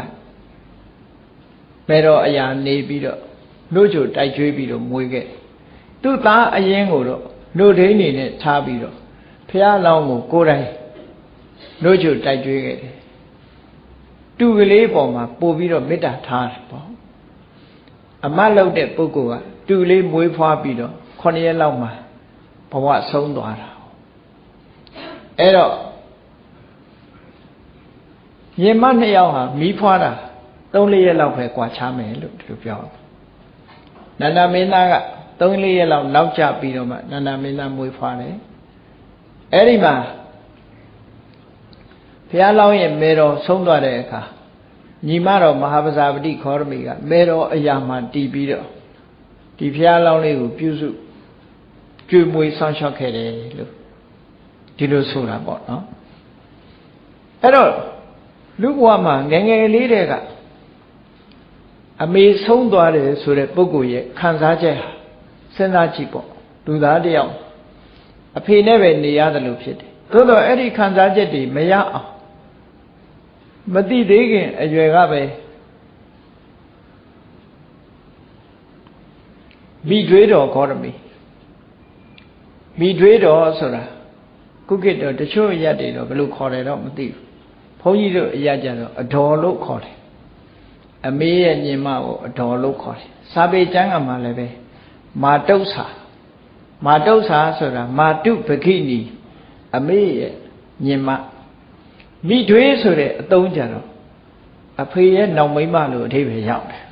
S1: မေတော်အရာနေပြီးတော့နှုတ်ချိုတိုက်ကျွေးပြီးတော့မွေးခဲ့သူ့သားအရင်ကိုတော့နှုတ်ဒိန်းနေနဲ့ထားပြီးတော့ဖះလောင်းကိုကိုယ်တိုင်နှုတ်ချိုတိုက်ကျွေးခဲ့တယ်တူကလေးပေါ်မှာပို့ပြီးတော့မေတ္တာထားတယ်ပေါ့ အမတ်လောက်တဲ့ပုဂ္ဂိုလ်ကတူလေးမွေးဖွားပြီးတော့9ရက်လောက်မှာဘဝဆုံးသွားတာအဲ့တော့ရင်မနှစ်ယောက်ဟာမီးဖွားတာ3-4ရက်လောက်ပဲကွာချမယ်လို့ဒီလိုပြောနန္ဒမင်းသားက3-4ရက်လောက်နောက်ကျပြီးတော့မှနန္ဒမင်းသားမွေးဖွားတယ်အဲ့ဒီမှာဘုရားလောင်းရဲ့မေတော်ဆုံးသွားတဲ့အခါ ညီမတော်မဟာပဇာပတိခောရမီကမေတော်အရာမှတည်ပြီးတော့ဒီဘုရားလောင်းလေးကိုပြုစုကြွေမွေဆောင်းလျှောက်ခဲ့တယ်လို့ဒီလိုဆိုတာပေါ့နော်အဲ့တော့လူဘဝမှာငယ်ငယ်လေးတဲ့ကအမေဆုံးသွားတယ်ဆိုတဲ့ပုဂ္ဂိုလ်ရဲ့ခံစားချက်ဟာစဉ်းစားကြည့်ပေါ့လူသားတယောက်အဖေနဲ့ပဲနေရတယ်လို့ဖြစ်တယ်သို့တော့အဲ့ဒီခံစားချက်တွေမရအောင် မသိသေးခင်အရွယ်ကပဲမိတွေးတော်ဂေါရမီမိတွေးတော်ဆိုတာကုကိတော်တချို့အရက်တွေတော့ဘယ်လိုခေါ်တယ်တော့မသိဘူးဘုန်းကြီးတို့အရက်ကြတော့အတော်လို့ခေါ်တယ်အမေရဲ့ညီမကိုအတော်လို့ခေါ်တယ်စာပေကျမ်းကမှလည်းပဲမာတုတ်စာမာတုတ်စာဆိုတာမာတုပခိနီအမေရဲ့ညီမ မိတွေးဆိုတဲ့အသုံးကြတော့အဖေရဲ့နောင်မိမလို့အထိပ္ပယ်ရောက်တယ်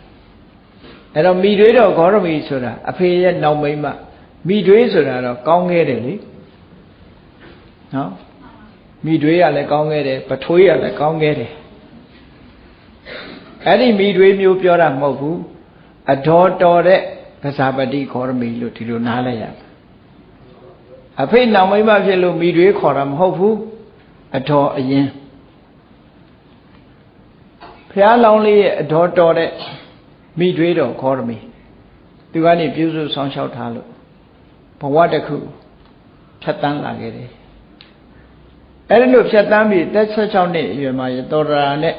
S1: အဲ့တော့မိတွေးတော့ဂေါရမီဆိုတာအဖေရဲ့နောင်မိမမိတွေးဆိုတာတော့ကောင်းခဲ့တယ်လေနော်မိတွေးရလည်းကောင်းခဲ့တယ်ပထွေးရလည်းကောင်းခဲ့တယ်အဲ့ဒီမိတွေးမျိုးပြောတာမဟုတ်ဘူးအတော်တော်တဲ့ကစားပတိဂေါရမီလို့ဒီလိုနားလဲရအဖေနောင်မိမဖြစ်လို့မိတွေးခေါ်တာမဟုတ်ဘူးအတော်အရင် ဖះလောင်းလေးရဲ့အတော်တော်တဲ့မိတွေးတော်ခေါ်ရမီသူကနေပြုစုဆောင်လျှောက်ထားလို့ဘဝတစ်ခုဖြတ်တန်းလာခဲ့တယ်အဲ့ဒီလိုဖြတ်တန်းပြီးတက်16နှစ်အရွယ်မှာရတော်ရာနဲ့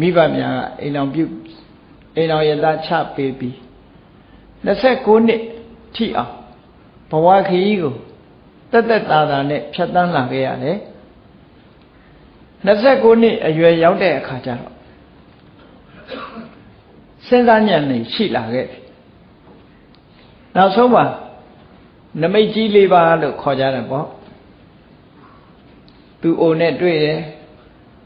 S1: မိဘများကအိမ်အောင်ပြုအိမ်အောင်ရသားချပေးပြီး29နှစ်ထိအောင်ဘဝခရီးကိုတက်တက်တာတာနဲ့ဖြတ်တန်းလာခဲ့ရတယ်29နှစ်အရွယ်ရောက်တဲ့အခါကျတော့ စဉ်းစားဉာဏ်နဲ့ရှိလာခဲ့တယ်နောက်ဆုံးမှာနမိတ်ကြီးလေးပါလို့ခေါ်ကြတယ်ပေါ့သူအိုနဲ့တွေ့တယ်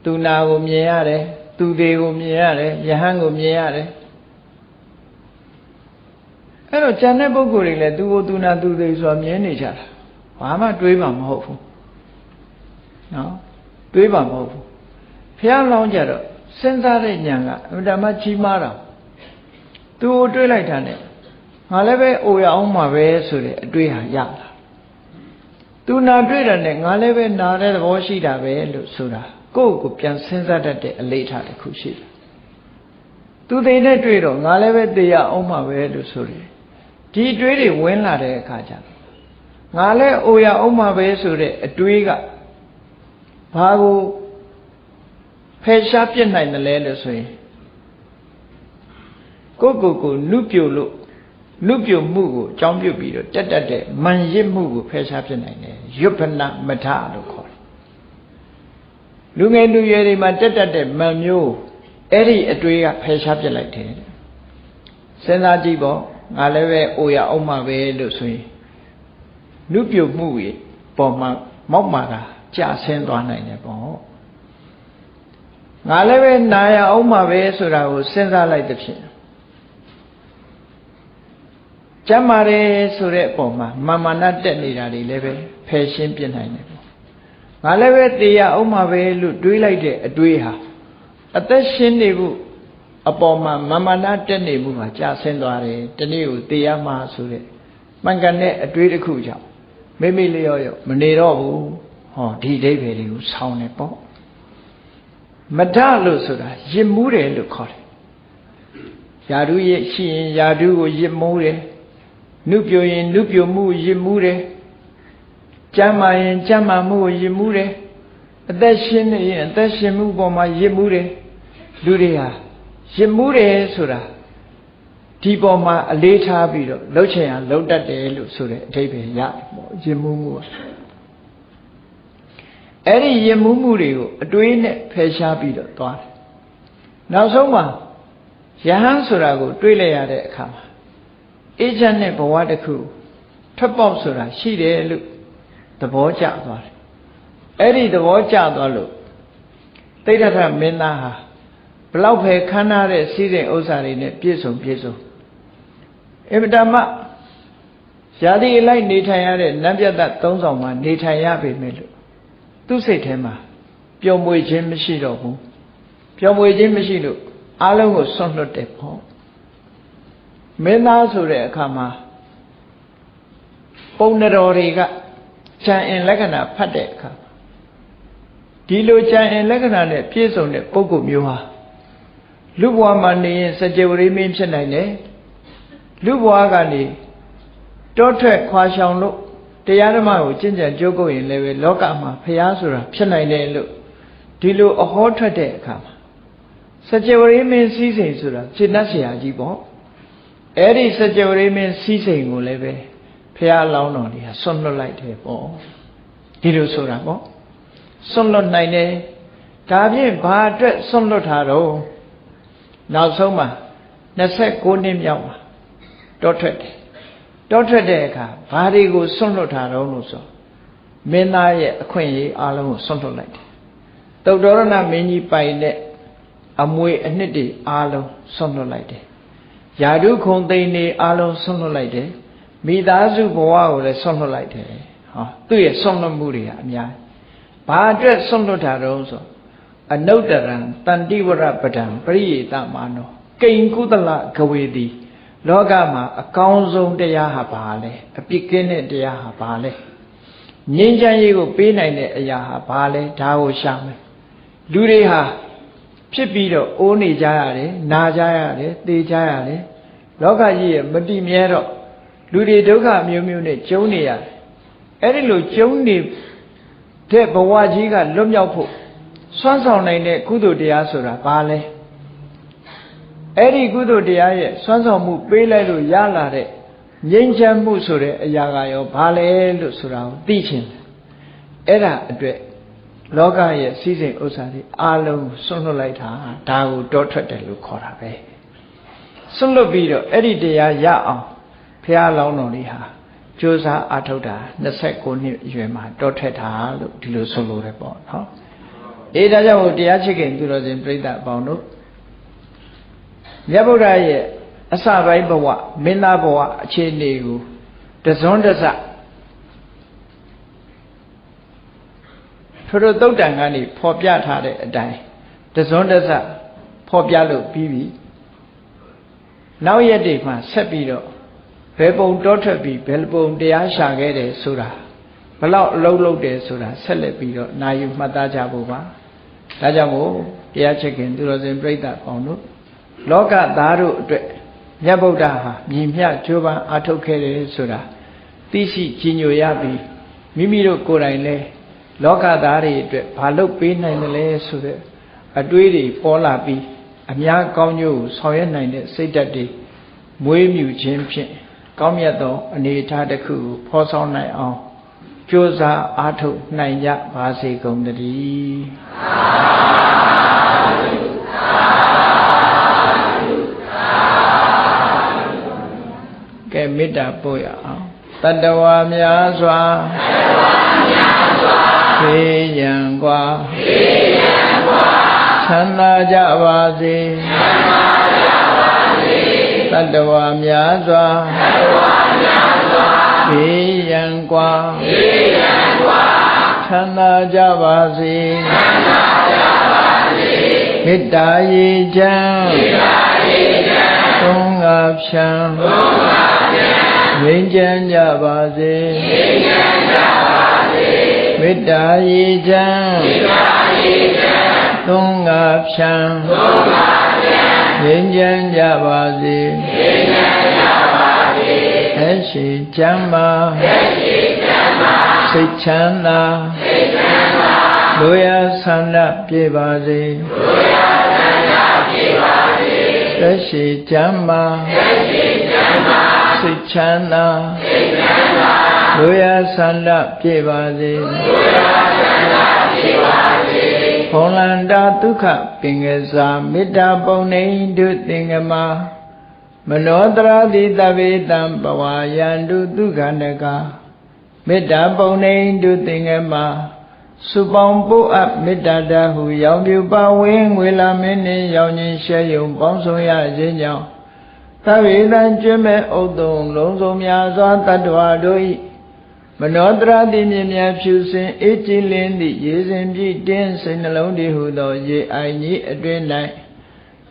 S1: သူနာကိုမြင်ရတယ်သူသေးကိုမြင်ရတယ်ယဟန်ကိုမြင်ရတယ်အဲ့တော့ဉာဏ်တဲ့ပုဂ္ဂိုလ်တွေလည်းသူကိုသူနာသူသေးဆိုတာမြင်နေကြတာဘာမှတွေးမှမဟုတ်ဘူးနော်တွေးမှမဟုတ်ဘူးဖះလောင်းကြတော့ စဉ်းစားတဲ့ဉာဏ်ကအမှန်တမ်းကြီးမားတာသူကိုတွေးလိုက်တာနဲ့ငါလည်းပဲအိုရအောင်မှာပဲဆိုတဲ့အတွေးဟာရလာသူနာတွေ့တယ်နဲ့ငါလည်းပဲနာတဲ့သဘောရှိတာပဲလို့ဆိုတာကိုယ့်ကိုပြန်စဉ်းစားတတ်တဲ့အလေးထားတစ်ခုရှိတယ်သူသိနဲ့တွေ့တော့ငါလည်းပဲသိရအောင်မှာပဲလို့ဆိုတယ်ဒီအတွေးတွေဝင်လာတဲ့အခါကျငါလည်းအိုရအောင်မှာပဲဆိုတဲ့အတွေးကဘာကို ဖယ်ရှားပြစ်နိုင်တယ်လဲလို့ဆိုရင်ကိုကိုကိုနုပြိုလို့နုပြိုမှုကိုအကြောင်းပြုပြီးတော့တက်တက်တဲ့မန်ရစ်မှုကိုဖယ်ရှားပြစ်နိုင်တယ်ရွတ်ဖနမထလို့ခေါ်တယ်လူငယ်လူရွယ်တွေမှာတက်တက်တဲ့မန်မျိုးအဲ့ဒီအတွေးကဖယ်ရှားပြစ်လိုက်တယ်စဉ်းစားကြည့်ပေါ့ငါလည်းပဲအိုရအောင်မှာပဲလို့ဆိုရင်နုပြိုမှုကြီးပေါ်မှာမောက်မာတာကြာဆင်းသွားနိုင်တယ်ပေါ့ ငါလည်းပဲနာရအောင်မှာပဲဆိုတာကိုစဉ်းစားလိုက်တဲ့ဖြင့်ကျမ်းမာတယ်ဆိုတဲ့အပေါ်မှာမာမာနတက်နေတာတွေလည်းပဲဖယ်ရှင်းပြနိုင်တယ်ပေါ့ငါလည်းပဲတရားအောင်မှာပဲလို့တွေးလိုက်တဲ့အတွေးဟာအသက်ရှင်းနေဖို့အပေါ်မှာမာမာနတက်နေမှုမှာကြာဆင်းသွားတယ်တနေ့ကိုတရားမှာဆိုတဲ့မှန်ကန်တဲ့အတွေးတစ်ခုကြောင့်မိမိလျော့ရော့မနေတော့ဘူးဟောဒီအိဗေတွေကိုဆောင်းနေပေါ့ မဒလို့ဆိုတာရစ်မှုတယ်လို့ခေါ်တယ်ယာဓုရဲ့ရှိရင်ယာဓုကိုရစ်မှုတယ်နုပြိုရင်နုပြိုမှုရစ်မှုတယ်ကြမ်းမာရင်ကြမ်းမာမှုကိုရစ်မှုတယ်အသက်ရှင်နေရင်အသက်ရှင်မှုပေါ်မှာရစ်မှုတယ်လူတွေဟာရစ်မှုတယ်ဆိုတာဒီပေါ်မှာအလေးထားပြီးတော့လှုပ်ချင်အောင်လှုပ်တတ်တယ်လို့ဆိုတဲ့အဓိပ္ပာယ်ရတယ်ပေါ့ရစ်မှုမှု အဲ့ဒီရစ်မှုမှုတွေကိုအတွေးနဲ့ဖယ်ရှားပြီးတော့သွားတယ်နောက်ဆုံးမှာယဟန်ဆိုတာကို တွေးလိုက်ရတဲ့အခါမှာအေးချမ်းတဲ့ဘဝတစ်ခုထွက်ပေါက်ဆိုတာရှိတယ်လို့သဘောကျသွားတယ်အဲ့ဒီသဘောကျသွားလို့တိဋ္ဌထမင်းသားဟာဘလောက်ပဲခမ်းနားတဲ့စီးတဲ့ဥစ္စာတွေနဲ့ပြည့်စုံပြည့်စုံအဗဓမ္မယာတိအလိုက်နေထိုင်ရတဲ့နတ်ပြတ်သုံးဆောင်မှာနေထိုင်ရပေမဲ့လို့ သူ့စိတ်ထဲမှာပျော်မွေခြင်းမရှိတော့ဘူးပျော်မွေခြင်းမရှိလို့အလုံးကိုဆွန့်လွတ်တယ်ပေါ့မင်းသားဆိုတဲ့အခါမှာပုံတော်တွေကဉာဏ်အင်လက္ခဏာဖတ်တဲ့အခါဒီလိုဉာဏ်အင်လက္ခဏာနဲ့ပြည့်စုံတဲ့ပုဂ္ဂိုလ်မျိုးဟာလူဘဝမှာနေရင်စကြဝဠာမင်းဖြစ်နိုင်တယ်လူဘဝကနေတောထွက်ခွာရှောင်လို့ တရားဓမ္မကိုကျင့်ကြံကြိုးကုပ်ရင်လည်းပဲလောကမှာဖျားဆိုတာဖြစ်နိုင်တယ်လို့ဒီလိုအဟောထွက်တဲ့အခါမှာစัจ java ရိမင်းစည်းစိမ်ဆိုတာစိတ်နှက်ဆရာကြီးပေါ့အဲ့ဒီစัจ java ရိမင်းစည်းစိမ်ကိုလည်းပဲဖျားလောင်းတော်ကြီးဟာဆွတ်လွတ်လိုက်တယ်ပေါ့ဒီလိုဆိုတာပေါ့ဆွတ်လွတ်နိုင်တယ်ဒါဖြင့်ဘာအတွက်ဆွတ်လွတ်တာတော့နောက်ဆုံးမှာ29နှစ်မြောက်မှာတောထွက်တယ် တောထွက်တဲ့အခါဘာတွေကိုဆွန့်လွတ်တာတော့လို့ဆိုမင်းသားရဲ့အခွင့်အရေးအလုံးကိုဆွန့်လွတ်လိုက်တယ်တုတ်တော်ရဏမင်းကြီးပိုင်တဲ့အမွေအနှစ်တွေအလုံးဆွန့်လွတ်လိုက်တယ်ယာဓုခုံသိန်းတွေအလုံးဆွန့်လွတ်လိုက်တယ်မိသားစုဘဝကိုလည်းဆွန့်လွတ်လိုက်တယ်ဟောသူ့ရဲ့ဆွန့်လွတ်မှုတွေကအများဘာအတွက်ဆွန့်လွတ်တာတော့ဆိုအနုတ္တရံတန်တိဝရပဒံပရိယေတမာနောကိဉ္ကုသလဂဝေတိ လောကမှာအကောင်းဆုံးတရားဟာဘာလဲအပြစ်ကင်းတဲ့တရားဟာဘာလဲငြိမ်းချမ်းရေးကိုပေးနိုင်တဲ့အရာဟာဘာလဲဒါကိုရှာမယ်လူတွေဟာဖြစ်ပြီးတော့အိုးနေကြရတယ်နာကြရတယ်သေကြရတယ်လောကကြီးရဲ့မတည်မြဲတော့လူတွေဒုက္ခမျိုးမျိုးနဲ့ကျုံနေရတယ်အဲ့ဒီလိုကျုံနေတဲ့ဘဝကြီးကလွတ်မြောက်ဖို့စွမ်းဆောင်နိုင်တဲ့ကုသိုလ်တရားဆိုတာဘာလဲ အဲ့ဒီကုသိုလ်တရားရဲ့စွမ်းဆောင်မှုပေးလိုက်လို့ရလာတဲ့ငြိမ်းချမ်းမှုဆိုတဲ့အရာကရောဘာလဲလို့ဆိုတာကိုသိချင်တယ်အဲ့ဒါအတွက်လောကရဲ့စည်းစိမ်ဥစ္စာတွေအလုံးဆွန့်လွတ်လိုက်တာဒါကိုတောထွက်တယ်လို့ခေါ်တာပဲဆွန့်လွတ်ပြီးတော့အဲ့ဒီတရားရအောင်ဘုရားလောင်းတော်လေးဟာကြိုးစားအထောက်တာ29နှစ်အရွယ်မှာတောထွက်တာလို့ဒီလိုဆိုလိုတယ်ပေါ့နော်အေးဒါကြောင့်တရားချစ်ခင်သူတော်စင်ပြိဿအပေါင်းတို့ မြတ်ဗုဒ္ဓရဲ့အစပိုင်းဘဝမင်းသားဘဝအခြေအနေကိုတစွန်းတစထို့တုတ်တန်ကနေဖော်ပြထားတဲ့အတိုင်းတစွန်းတစဖော်ပြလို့ပြီးပြီနောက်ရက်တွေမှာဆက်ပြီးတော့ဘယ်ပုံတောထွက်ပြီးဘယ်ပုံတရားရှာခဲ့တယ်ဆိုတာဘလောက်အလုံးလုံးတယ်ဆိုတာဆက်လက်ပြီးတော့နာယူမှတ်သားကြဖို့ပါဒါကြောင့်မို့တရားချက်ခင်သူတော်စင်ပြိဿပေါင်းတို့ လောကသားတို့အတွက်မြတ်ဗုဒ္ဓဟာမြင်မြကြိုးပမ်းအားထုတ်ခဲ့တယ်ဆိုတာသိရှိကြီးညိုရပြီးမိမိတို့ကိုယ်တိုင်လဲလောကသားတွေအတွက်ဘာလုပ်ပေးနိုင်တယ်လဲဆိုတဲ့အတွေးတွေပေါ်လာပြီးအများကောင်းကျိုးကိုဆောင်ရွက်နိုင်တဲ့စိတ်ဓာတ်တွေမွေးမြူခြင်းဖြင့်ကောင်းမြတ်သောအနေအထားတစ်ခုကိုဖော်ဆောင်နိုင်အောင်ကြိုးစားအားထုတ်နိုင်ကြပါစေကုန်သတည်း ကဲမေတ္တာပို့ရအောင်တတဝါများစွာဖေးရန်กว่าချမ်းသာကြပါစေချမ်းသာတတ္တဝါများစွာတတ္တဝါများစွာဘေးရန်กว่าဘေးရန်กว่าချမ်းသာကြပါစေချမ်းသာကြပါစေမေတ္တာရေချမ်းမေတ္တာရေချမ်းသုံးငါဖြံသုံးငါဖြံ ငြိမ်းချမ်းကြပါစေငြိမ်းချမ်းကြပါစေမေတ္တာရေချမ်းမေတ္တာရေချမ်းသုံးငါဖြံသုံးငါငြိမ်းချမ်းကြပါစေငြိမ်းချမ်းကြပါစေအရှိချမ်းသာအရှိချမ်းသာစိတ်ချမ်းသာစိတ်ချမ်းသာလူရဆန္ဒပြေပါစေလူရဆန္ဒပြေပါစေအရှိချမ်းသာအရှိချမ်းသာ စိတ်ချမ်းသာစိတ်ချမ်းသာလူရဆန္ဒပြေပါစေလူရဆန္ဒပြေပါစေဘုံလန္တာဒုက္ခပင်ကစားမေတ္တာပုံနေဒုသင်္ကမမနောတရာတိတဗေတံပဝါယန္တုဒုက္ခနကမေတ္တာပုံနေဒုသင်္ကမစုပေါင်းပို့အပ်မေတ္တာတဟုရောင်ပြပါဝင်းငွေလာမင်းနှင့်ရောင်ခြင်းရှဲယုံပေါင်းဆောင်ရခြင်းကြောင့် သဗ္ဗေတံကျွမ်းမဲ့ဥဒ္ဒုံလုံးစုံများစွာတတ္တဝါတို့၏မနောတရာတိမြင်မြဖြူစင်အေးကြည်လင်းသည့်ရေစဉ်ပြည့်တင်းစိတ်နှလုံးတည်ဟုသော ရေအိုင်ကြီးအတွင်၌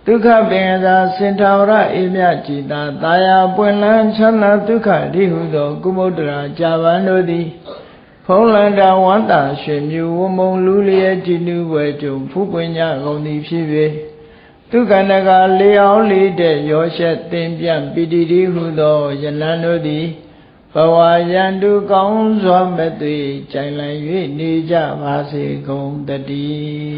S1: ဒုက္ခပင်သာစင်ထာဝရအေမြကြည်သာတာယာပွင့်လန်းချမ်းသာဒုက္ခတိဟုသော ကုမုဒ္ဒရာကြာပန်တို့သည်ဖုံးလန္တာဝန္တာရွှေမြူဝမုံလူလျက်ကြည်နူးွယ်ကြုံဖူးပွင့်ကြကုန်သည်ဖြစ်၍ သူခန္ဓကလေးအောင်လေးတဲ့ရောရှက်တင်ပြပိတိတိဟုသောယလန်တို့သည်ဘဝရန်သူကောင်းစွာမသွေကြိုင်လန်၍နေကြပါစေကုန်တည်း